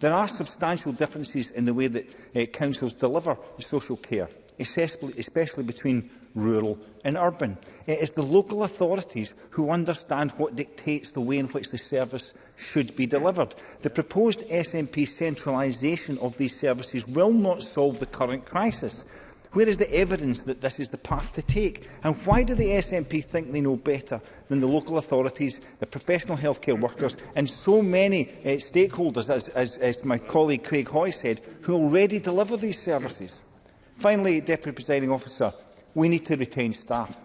S13: There are substantial differences in the way that uh, councils deliver social care, especially, especially between rural and urban. It is the local authorities who understand what dictates the way in which the service should be delivered. The proposed SNP centralisation of these services will not solve the current crisis. Where is the evidence that this is the path to take? And why do the SNP think they know better than the local authorities, the professional healthcare workers and so many uh, stakeholders, as, as, as my colleague Craig Hoy said, who already deliver these services? Finally, Deputy Presiding Officer, we need to retain staff.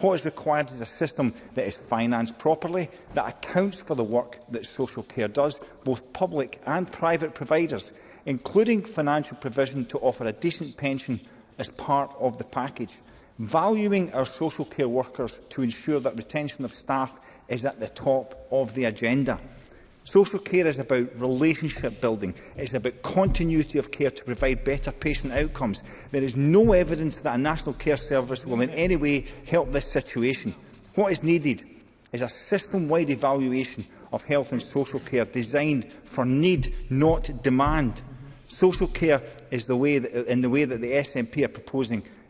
S13: What is required is a system that is financed properly, that accounts for the work that social care does, both public and private providers, including financial provision to offer a decent pension as part of the package, valuing our social care workers to ensure that retention of staff is at the top of the agenda. Social care is about relationship building. It's about continuity of care to provide better patient outcomes. There is no evidence that a national care service will in any way help this situation. What is needed is a system-wide evaluation of health and social care designed for need, not demand. Social care is the way that, in the way that the SNP are proposing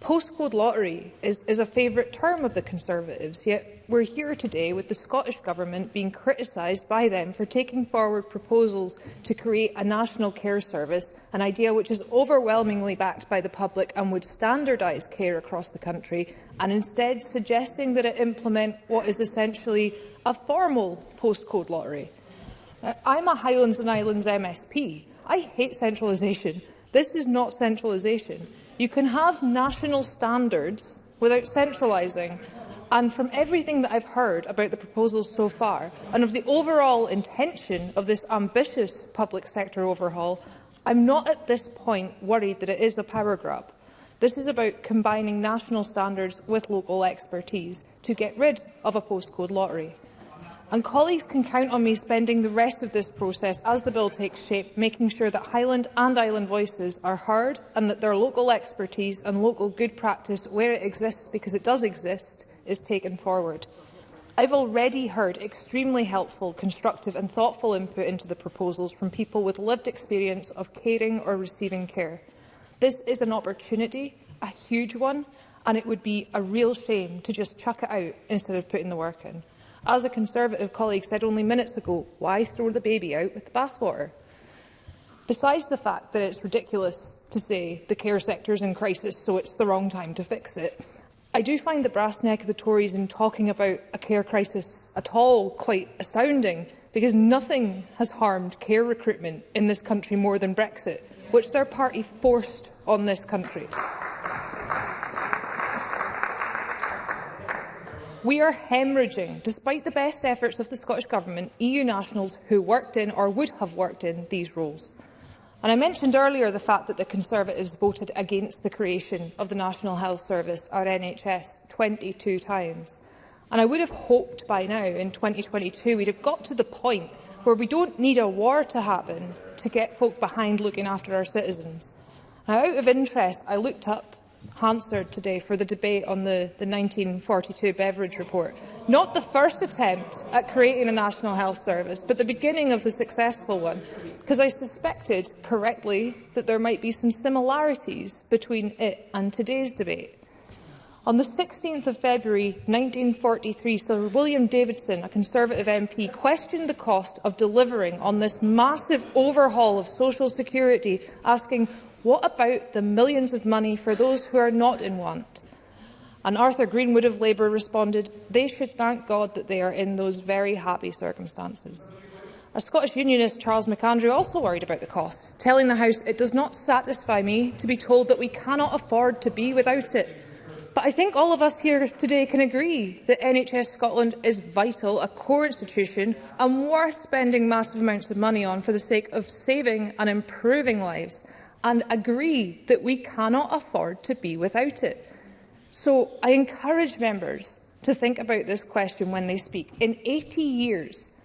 S3: Postcode lottery is, is a favourite term of the Conservatives, yet we're here today with the Scottish Government being criticised by them for taking forward proposals to create a national care service, an idea which is overwhelmingly backed by the public and would standardise care across the country, and instead suggesting that it implement what is essentially a formal postcode lottery. Uh, I'm a Highlands and Islands MSP. I hate centralisation. This is not centralisation. You can have national standards without centralising. And from everything that I've heard about the proposals so far, and of the overall intention of this ambitious public sector overhaul, I'm not at this point worried that it is a power grab. This is about combining national standards with local expertise to get rid of a postcode lottery. And colleagues can count on me spending the rest of this process as the bill takes shape, making sure that Highland and Island voices are heard and that their local expertise and local good practice, where it exists because it does exist, is taken forward. I've already heard extremely helpful, constructive and thoughtful input into the proposals from people with lived experience of caring or receiving care. This is an opportunity, a huge one, and it would be a real shame to just chuck it out instead of putting the work in. As a Conservative colleague said only minutes ago, why throw the baby out with the bathwater? Besides the fact that it's ridiculous to say the care sector is in crisis, so it's the wrong time to fix it, I do find the brass neck of the Tories in talking about a care crisis at all quite astounding, because nothing has harmed care recruitment in this country more than Brexit, which their party forced on this country. We are hemorrhaging, despite the best efforts of the Scottish Government, EU nationals who worked in or would have worked in these roles. And I mentioned earlier the fact that the Conservatives voted against the creation of the National Health Service, our NHS, 22 times. And I would have hoped by now, in 2022, we'd have got to the point where we don't need a war to happen to get folk behind looking after our citizens. Now, out of interest, I looked up Hansard today for the debate on the, the 1942 Beveridge Report. Not the first attempt at creating a National Health Service, but the beginning of the successful one, because I suspected correctly that there might be some similarities between it and today's debate. On the 16th of February 1943, Sir William Davidson, a Conservative MP, questioned the cost of delivering on this massive overhaul of social security, asking What about the millions of money for those who are not in want? And Arthur Greenwood of Labour responded, they should thank God that they are in those very happy circumstances. A Scottish unionist, Charles McAndrew, also worried about the cost, telling the House, it does not satisfy me to be told that we cannot afford to be without it. But I think all of us here today can agree that NHS Scotland is vital, a core institution, and worth spending massive amounts of money on for the sake of saving and improving lives and agree that we cannot afford to be without it. So I encourage members to think about this question when they speak. In 80 years,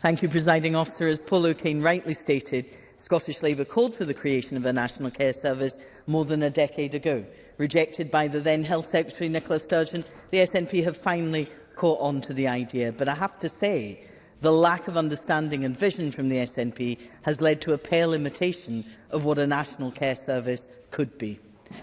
S1: Thank you,
S14: Presiding Officer. As Paul O'Kane rightly stated, Scottish Labour called for the creation of a National Care Service more than a decade ago. Rejected by the then Health Secretary Nicola Sturgeon, the SNP have finally caught on to the idea. But I have to say the lack of understanding and vision from the SNP has led to a pale imitation of what a national care service could be.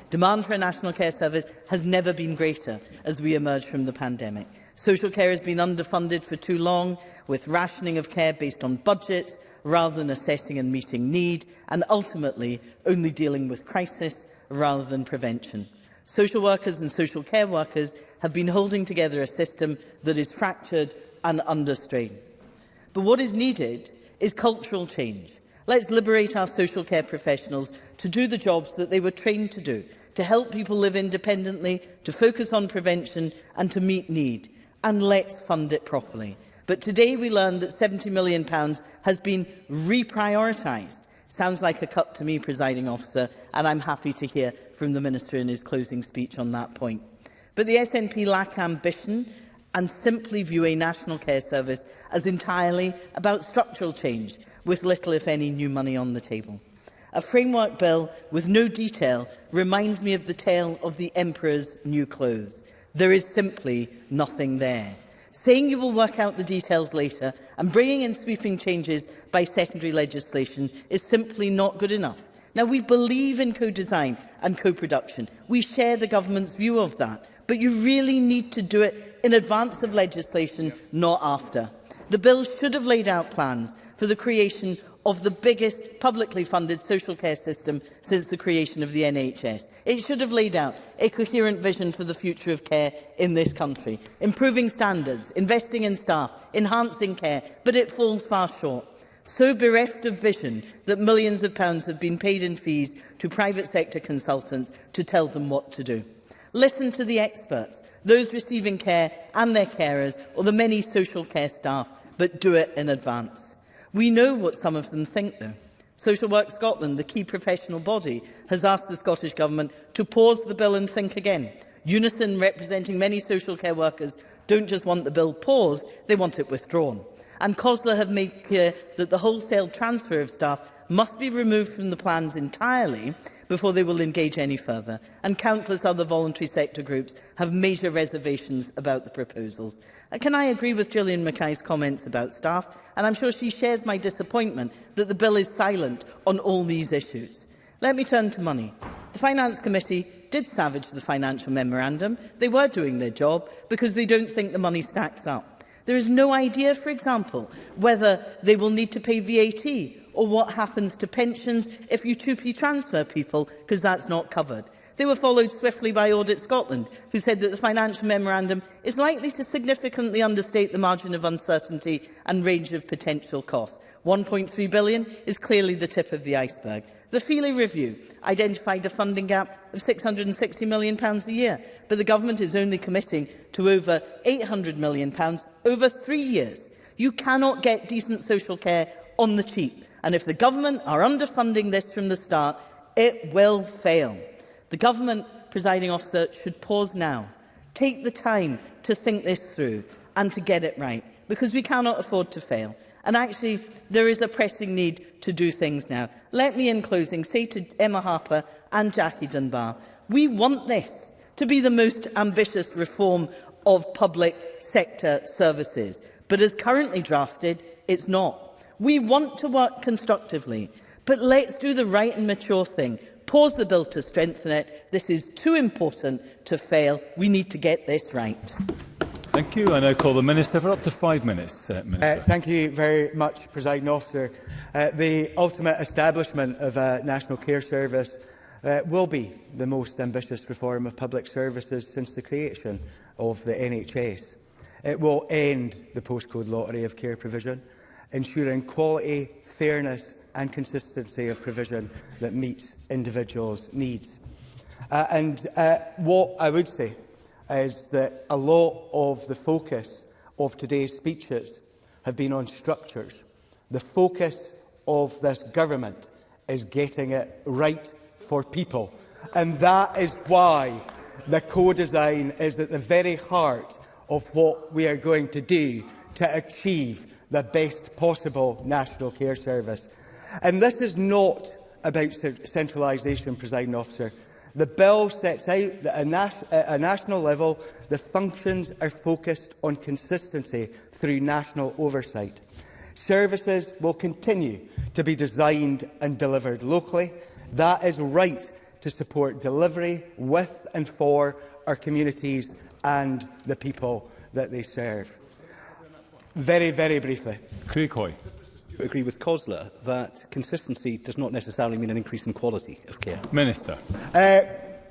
S14: Demand for a national care service has never been greater as we emerge from the pandemic. Social care has been underfunded for too long, with rationing of care based on budgets rather than assessing and meeting need, and ultimately only dealing with crisis rather than prevention. Social workers and social care workers have been holding together a system that is fractured and under strain. But what is needed is cultural change. Let's liberate our social care professionals to do the jobs that they were trained to do, to help people live independently, to focus on prevention and to meet need. And let's fund it properly. But today we learned that £70 million has been reprioritised. Sounds like a cut to me, presiding officer, and I'm happy to hear from the Minister in his closing speech on that point. But the SNP lack ambition and simply view a national care service as entirely about structural change, with little, if any, new money on the table. A framework bill with no detail reminds me of the tale of the emperor's new clothes. There is simply nothing there. Saying you will work out the details later and bringing in sweeping changes by secondary legislation is simply not good enough. Now, we believe in co-design and co-production. We share the government's view of that. But you really need to do it in advance of legislation, not after. The bill should have laid out plans for the creation of the biggest publicly funded social care system since the creation of the NHS. It should have laid out a coherent vision for the future of care in this country, improving standards, investing in staff, enhancing care, but it falls far short. So bereft of vision that millions of pounds have been paid in fees to private sector consultants to tell them what to do. Listen to the experts, those receiving care and their carers, or the many social care staff, but do it in advance. We know what some of them think, though. Social Work Scotland, the key professional body, has asked the Scottish Government to pause the bill and think again. Unison, representing many social care workers, don't just want the bill paused, they want it withdrawn. And COSLA have made clear that the wholesale transfer of staff must be removed from the plans entirely before they will engage any further, and countless other voluntary sector groups have major reservations about the proposals. And uh, can I agree with Gillian Mackay's comments about staff? And I'm sure she shares my disappointment that the bill is silent on all these issues. Let me turn to money. The Finance Committee did savage the financial memorandum. They were doing their job because they don't think the money stacks up. There is no idea, for example, whether they will need to pay VAT or what happens to pensions if you cheaply transfer people, because that's not covered. They were followed swiftly by Audit Scotland, who said that the financial memorandum is likely to significantly understate the margin of uncertainty and range of potential costs. 1.3 billion is clearly the tip of the iceberg. The Feely Review identified a funding gap of £660 million pounds a year, but the government is only committing to over £800 million pounds over three years. You cannot get decent social care on the cheap. And if the government are underfunding this from the start, it will fail. The government, presiding officer, should pause now, take the time to think this through and to get it right, because we cannot afford to fail. And actually, there is a pressing need to do things now. Let me, in closing, say to Emma Harper and Jackie Dunbar, we want this to be the most ambitious reform of public sector services. But as currently drafted, it's not. We want to work constructively, but let's do the right and mature thing. Pause the bill to strengthen it. This is too important to fail. We need to get this right.
S1: Thank you. I now call the Minister for up to five minutes. Uh,
S4: uh Minister. Uh, thank you very much, Presiding Officer. Uh, the ultimate establishment of a uh, National Care Service uh, will be the most ambitious reform of public services since the creation of the NHS. It will end the postcode lottery of care provision ensuring quality, fairness and consistency of provision that meets individuals' needs. Uh, and uh, what I would say is that a lot of the focus of today's speeches have been on structures. The focus of this government is getting it right for people. And that is why the co-design is at the very heart of what we are going to do to achieve the best possible national care service. And this is not about centralisation, presiding officer. The bill sets out that at a national level, the functions are focused on consistency through national oversight. Services will continue to be designed and delivered locally. That is right to support delivery with and for our communities and the people that they serve. Very, very briefly.
S1: Craig Hoy.
S2: I agree with Cosler that consistency does not necessarily mean an increase in quality of care.
S1: Minister.
S4: Uh,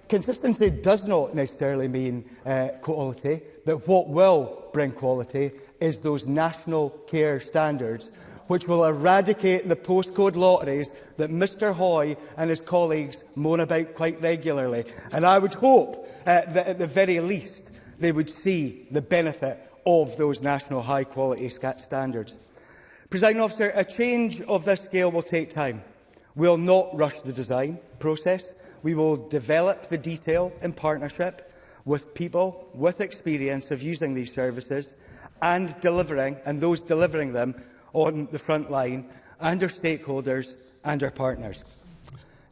S4: consistency does not necessarily mean uh, quality, but what will bring quality is those national care standards which will eradicate the postcode lotteries that Mr Hoy and his colleagues moan about quite regularly. And I would hope uh, that at the very least they would see the benefit of those national high-quality standards. Presiding officer, a change of this scale will take time. We will not rush the design process. We will develop the detail in partnership with people with experience of using these services and delivering, and those delivering them on the front line, and our stakeholders and our partners.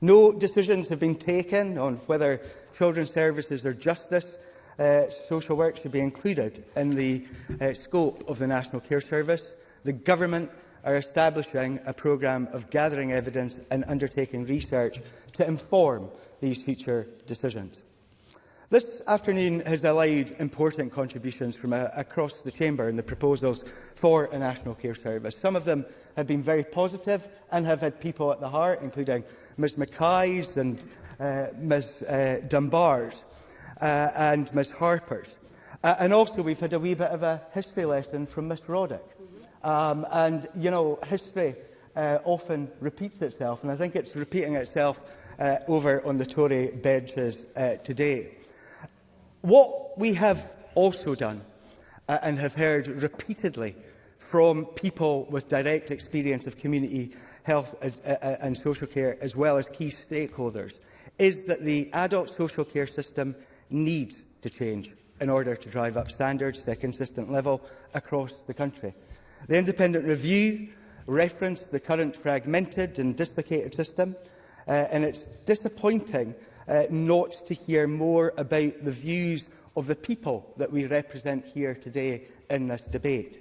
S4: No decisions have been taken on whether children's services or justice uh, social work should be included in the uh, scope of the National Care Service. The Government are establishing a programme of gathering evidence and undertaking research to inform these future decisions. This afternoon has allowed important contributions from uh, across the Chamber in the proposals for a National Care Service. Some of them have been very positive and have had people at the heart, including Ms Mackay's and uh, Ms uh, Dunbar's uh, and Miss Harper's. Uh, and also we've had a wee bit of a history lesson from Ms Roddick. Um, and, you know, history uh, often repeats itself, and I think it's repeating itself uh, over on the Tory benches uh, today. What we have also done uh, and have heard repeatedly from people with direct experience of community health uh, uh, and social care, as well as key stakeholders, is that the adult social care system needs to change in order to drive up standards to a consistent level across the country. The independent review referenced the current fragmented and dislocated system, uh, and it's disappointing uh, not to hear more about the views of the people that we represent here today in this debate.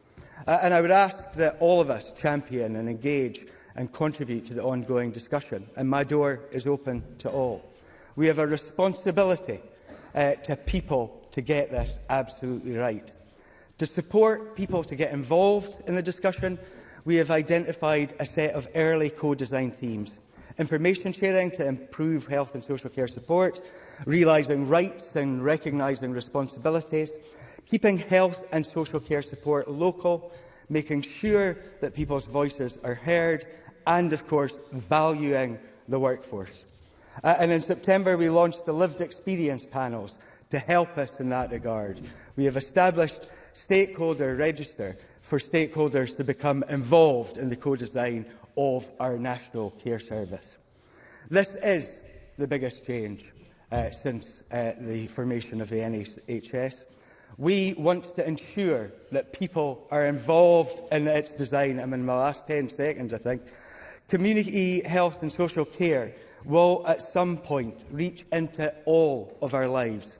S4: Uh, and I would ask that all of us champion and engage and contribute to the ongoing discussion, and my door is open to all. We have a responsibility uh, to people to get this absolutely right. To support people to get involved in the discussion we have identified a set of early co-design themes. Information sharing to improve health and social care support, realising rights and recognising responsibilities, keeping health and social care support local, making sure that people's voices are heard, and, of course, valuing the workforce. Uh, and in September, we launched the lived experience panels to help us in that regard. We have established stakeholder register for stakeholders to become involved in the co-design of our National Care Service. This is the biggest change uh, since uh, the formation of the NHS. We want to ensure that people are involved in its design. I'm in my last 10 seconds, I think. Community health and social care will at some point reach into all of our lives.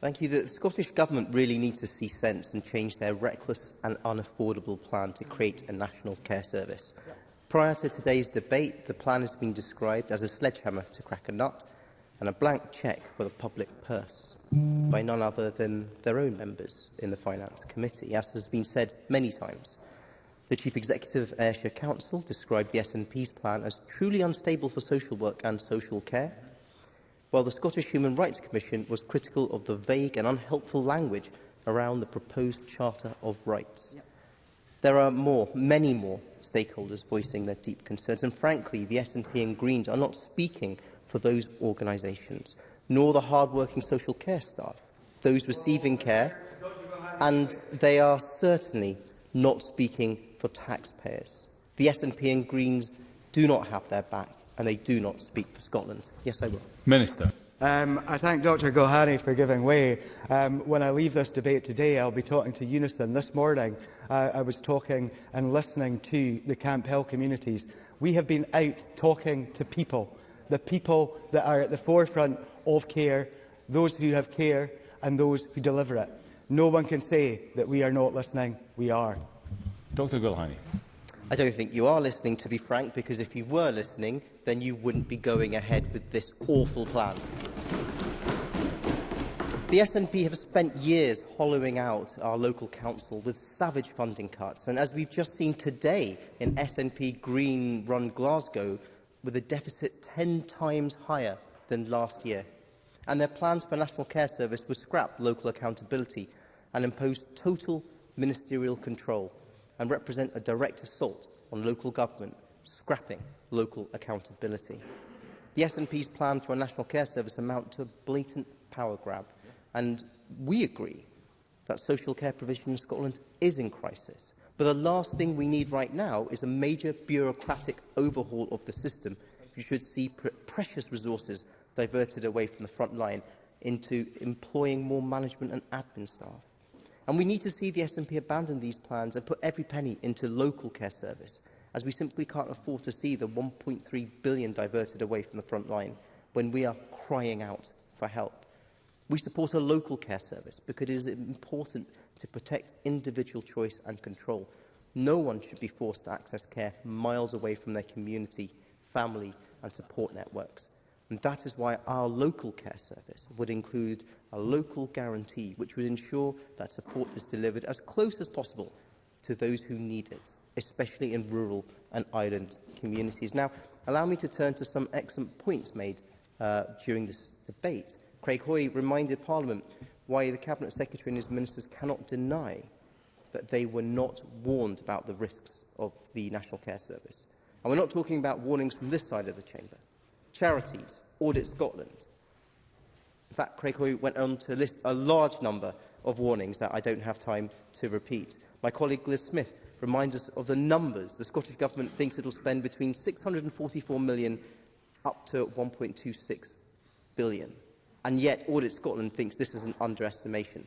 S4: Thank you.
S1: The
S15: Scottish Government really needs to see sense and change their reckless and unaffordable plan to create a national care service. Prior to today's debate, the plan has been described as a sledgehammer to crack a nut, and a blank cheque for the public purse by none other than their own members in the Finance Committee. As has been said many times, the Chief Executive of Ayrshire Council described the SNP's plan as truly unstable for social work and social care, while the Scottish Human Rights Commission was critical of the vague and unhelpful language around the proposed Charter of Rights. Yep. There are more, many more, stakeholders voicing their deep concerns, and frankly, the SNP and Greens are not speaking for those organisations, nor the hard-working social care staff, those receiving care, and they are certainly not speaking for taxpayers. The SNP and Greens do not have their back and they do not speak for Scotland. Yes, I will.
S1: Minister.
S4: Um, I thank Dr Gohari for giving way. Um, when I leave this debate today, I'll be talking to Unison. This morning, uh, I was talking and listening to the Camp Hill communities. We have been out talking to people the people that are at the forefront of care, those who have care and those who deliver it. No one can say that we are not listening. We are.
S1: Dr Gulhani.
S15: I don't think you are listening, to be frank, because if you were listening, then you wouldn't be going ahead with this awful plan. The SNP have spent years hollowing out our local council with savage funding cuts, and as we've just seen today in SNP Green-run Glasgow, with a deficit 10 times higher than last year. And their plans for National Care Service would scrap local accountability and impose total ministerial control and represent a direct assault on local government, scrapping local accountability. The SNP's plan for a National Care Service amount to a blatant power grab, and we agree that social care provision in Scotland is in crisis, But the last thing we need right now is a major bureaucratic overhaul of the system. You should see pr precious resources diverted away from the front line into employing more management and admin staff. And we need to see the SNP abandon these plans and put every penny into local care service, as we simply can't afford to see the 1.3 billion diverted away from the front line when we are crying out for help. We support a local care service because it is important to protect individual choice and control. No one should be forced to access care miles away from their community, family and support networks. And that is why our local care service would include a local guarantee which would ensure that support is delivered as close as possible to those who need it, especially in rural and island communities. Now, allow me to turn to some excellent points made uh, during this debate. Craig Hoy reminded Parliament why the Cabinet Secretary and his ministers cannot deny that they were not warned about the risks of the National Care Service. And we're not talking about warnings from this side of the chamber. Charities, Audit Scotland. In fact, Craig Hoy went on to list a large number of warnings that I don't have time to repeat. My colleague Liz Smith reminds us of the numbers. The Scottish Government thinks it'll spend between 644 million up to 1.26 billion. And yet Audit Scotland thinks this is an underestimation.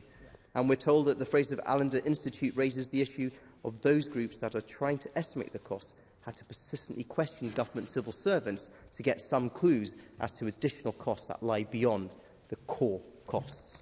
S15: And we're told that the Fraser of Allender Institute raises the issue of those groups that are trying to estimate the cost had to persistently question government civil servants to get some clues as to additional costs that lie beyond the core costs.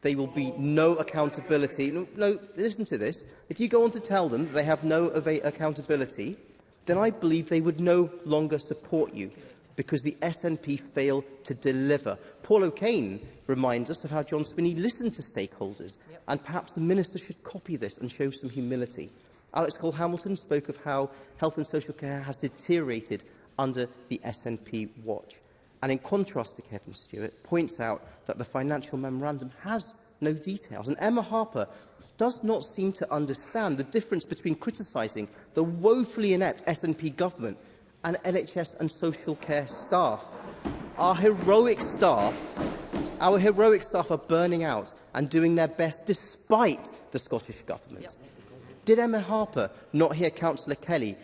S15: there will be no accountability, no, no, listen to this, if you go on to tell them they have no accountability, then I believe they would no longer support you because the SNP fail to deliver. Paul O'Kane reminds us of how John Swinney listened to stakeholders, yep. and perhaps the Minister should copy this and show some humility. Alex Cole-Hamilton spoke of how health and social care has deteriorated under the SNP watch. And in contrast to Kevin Stewart, points out that the financial memorandum has no details. And Emma Harper does not seem to understand the difference between criticising the woefully inept SNP government and NHS and social care staff. Our heroic staff, our heroic staff are burning out and doing their best despite the Scottish Government. Yep. Did Emma Harper not hear Councillor Kelly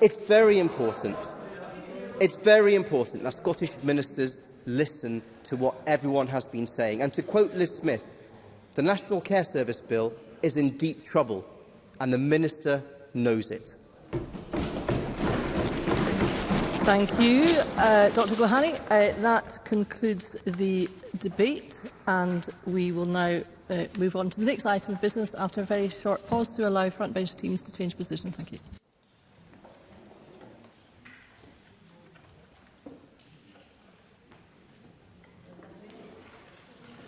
S15: It's very important. It's very important that Scottish ministers listen to what everyone has been saying. And to quote Liz Smith, the National Care Service Bill is in deep trouble and the Minister knows it.
S16: Thank you, uh, Dr Gohani. Uh, that concludes the debate and we will now uh, move on to the next item of business after a very short pause to allow front bench teams to change position. Thank you.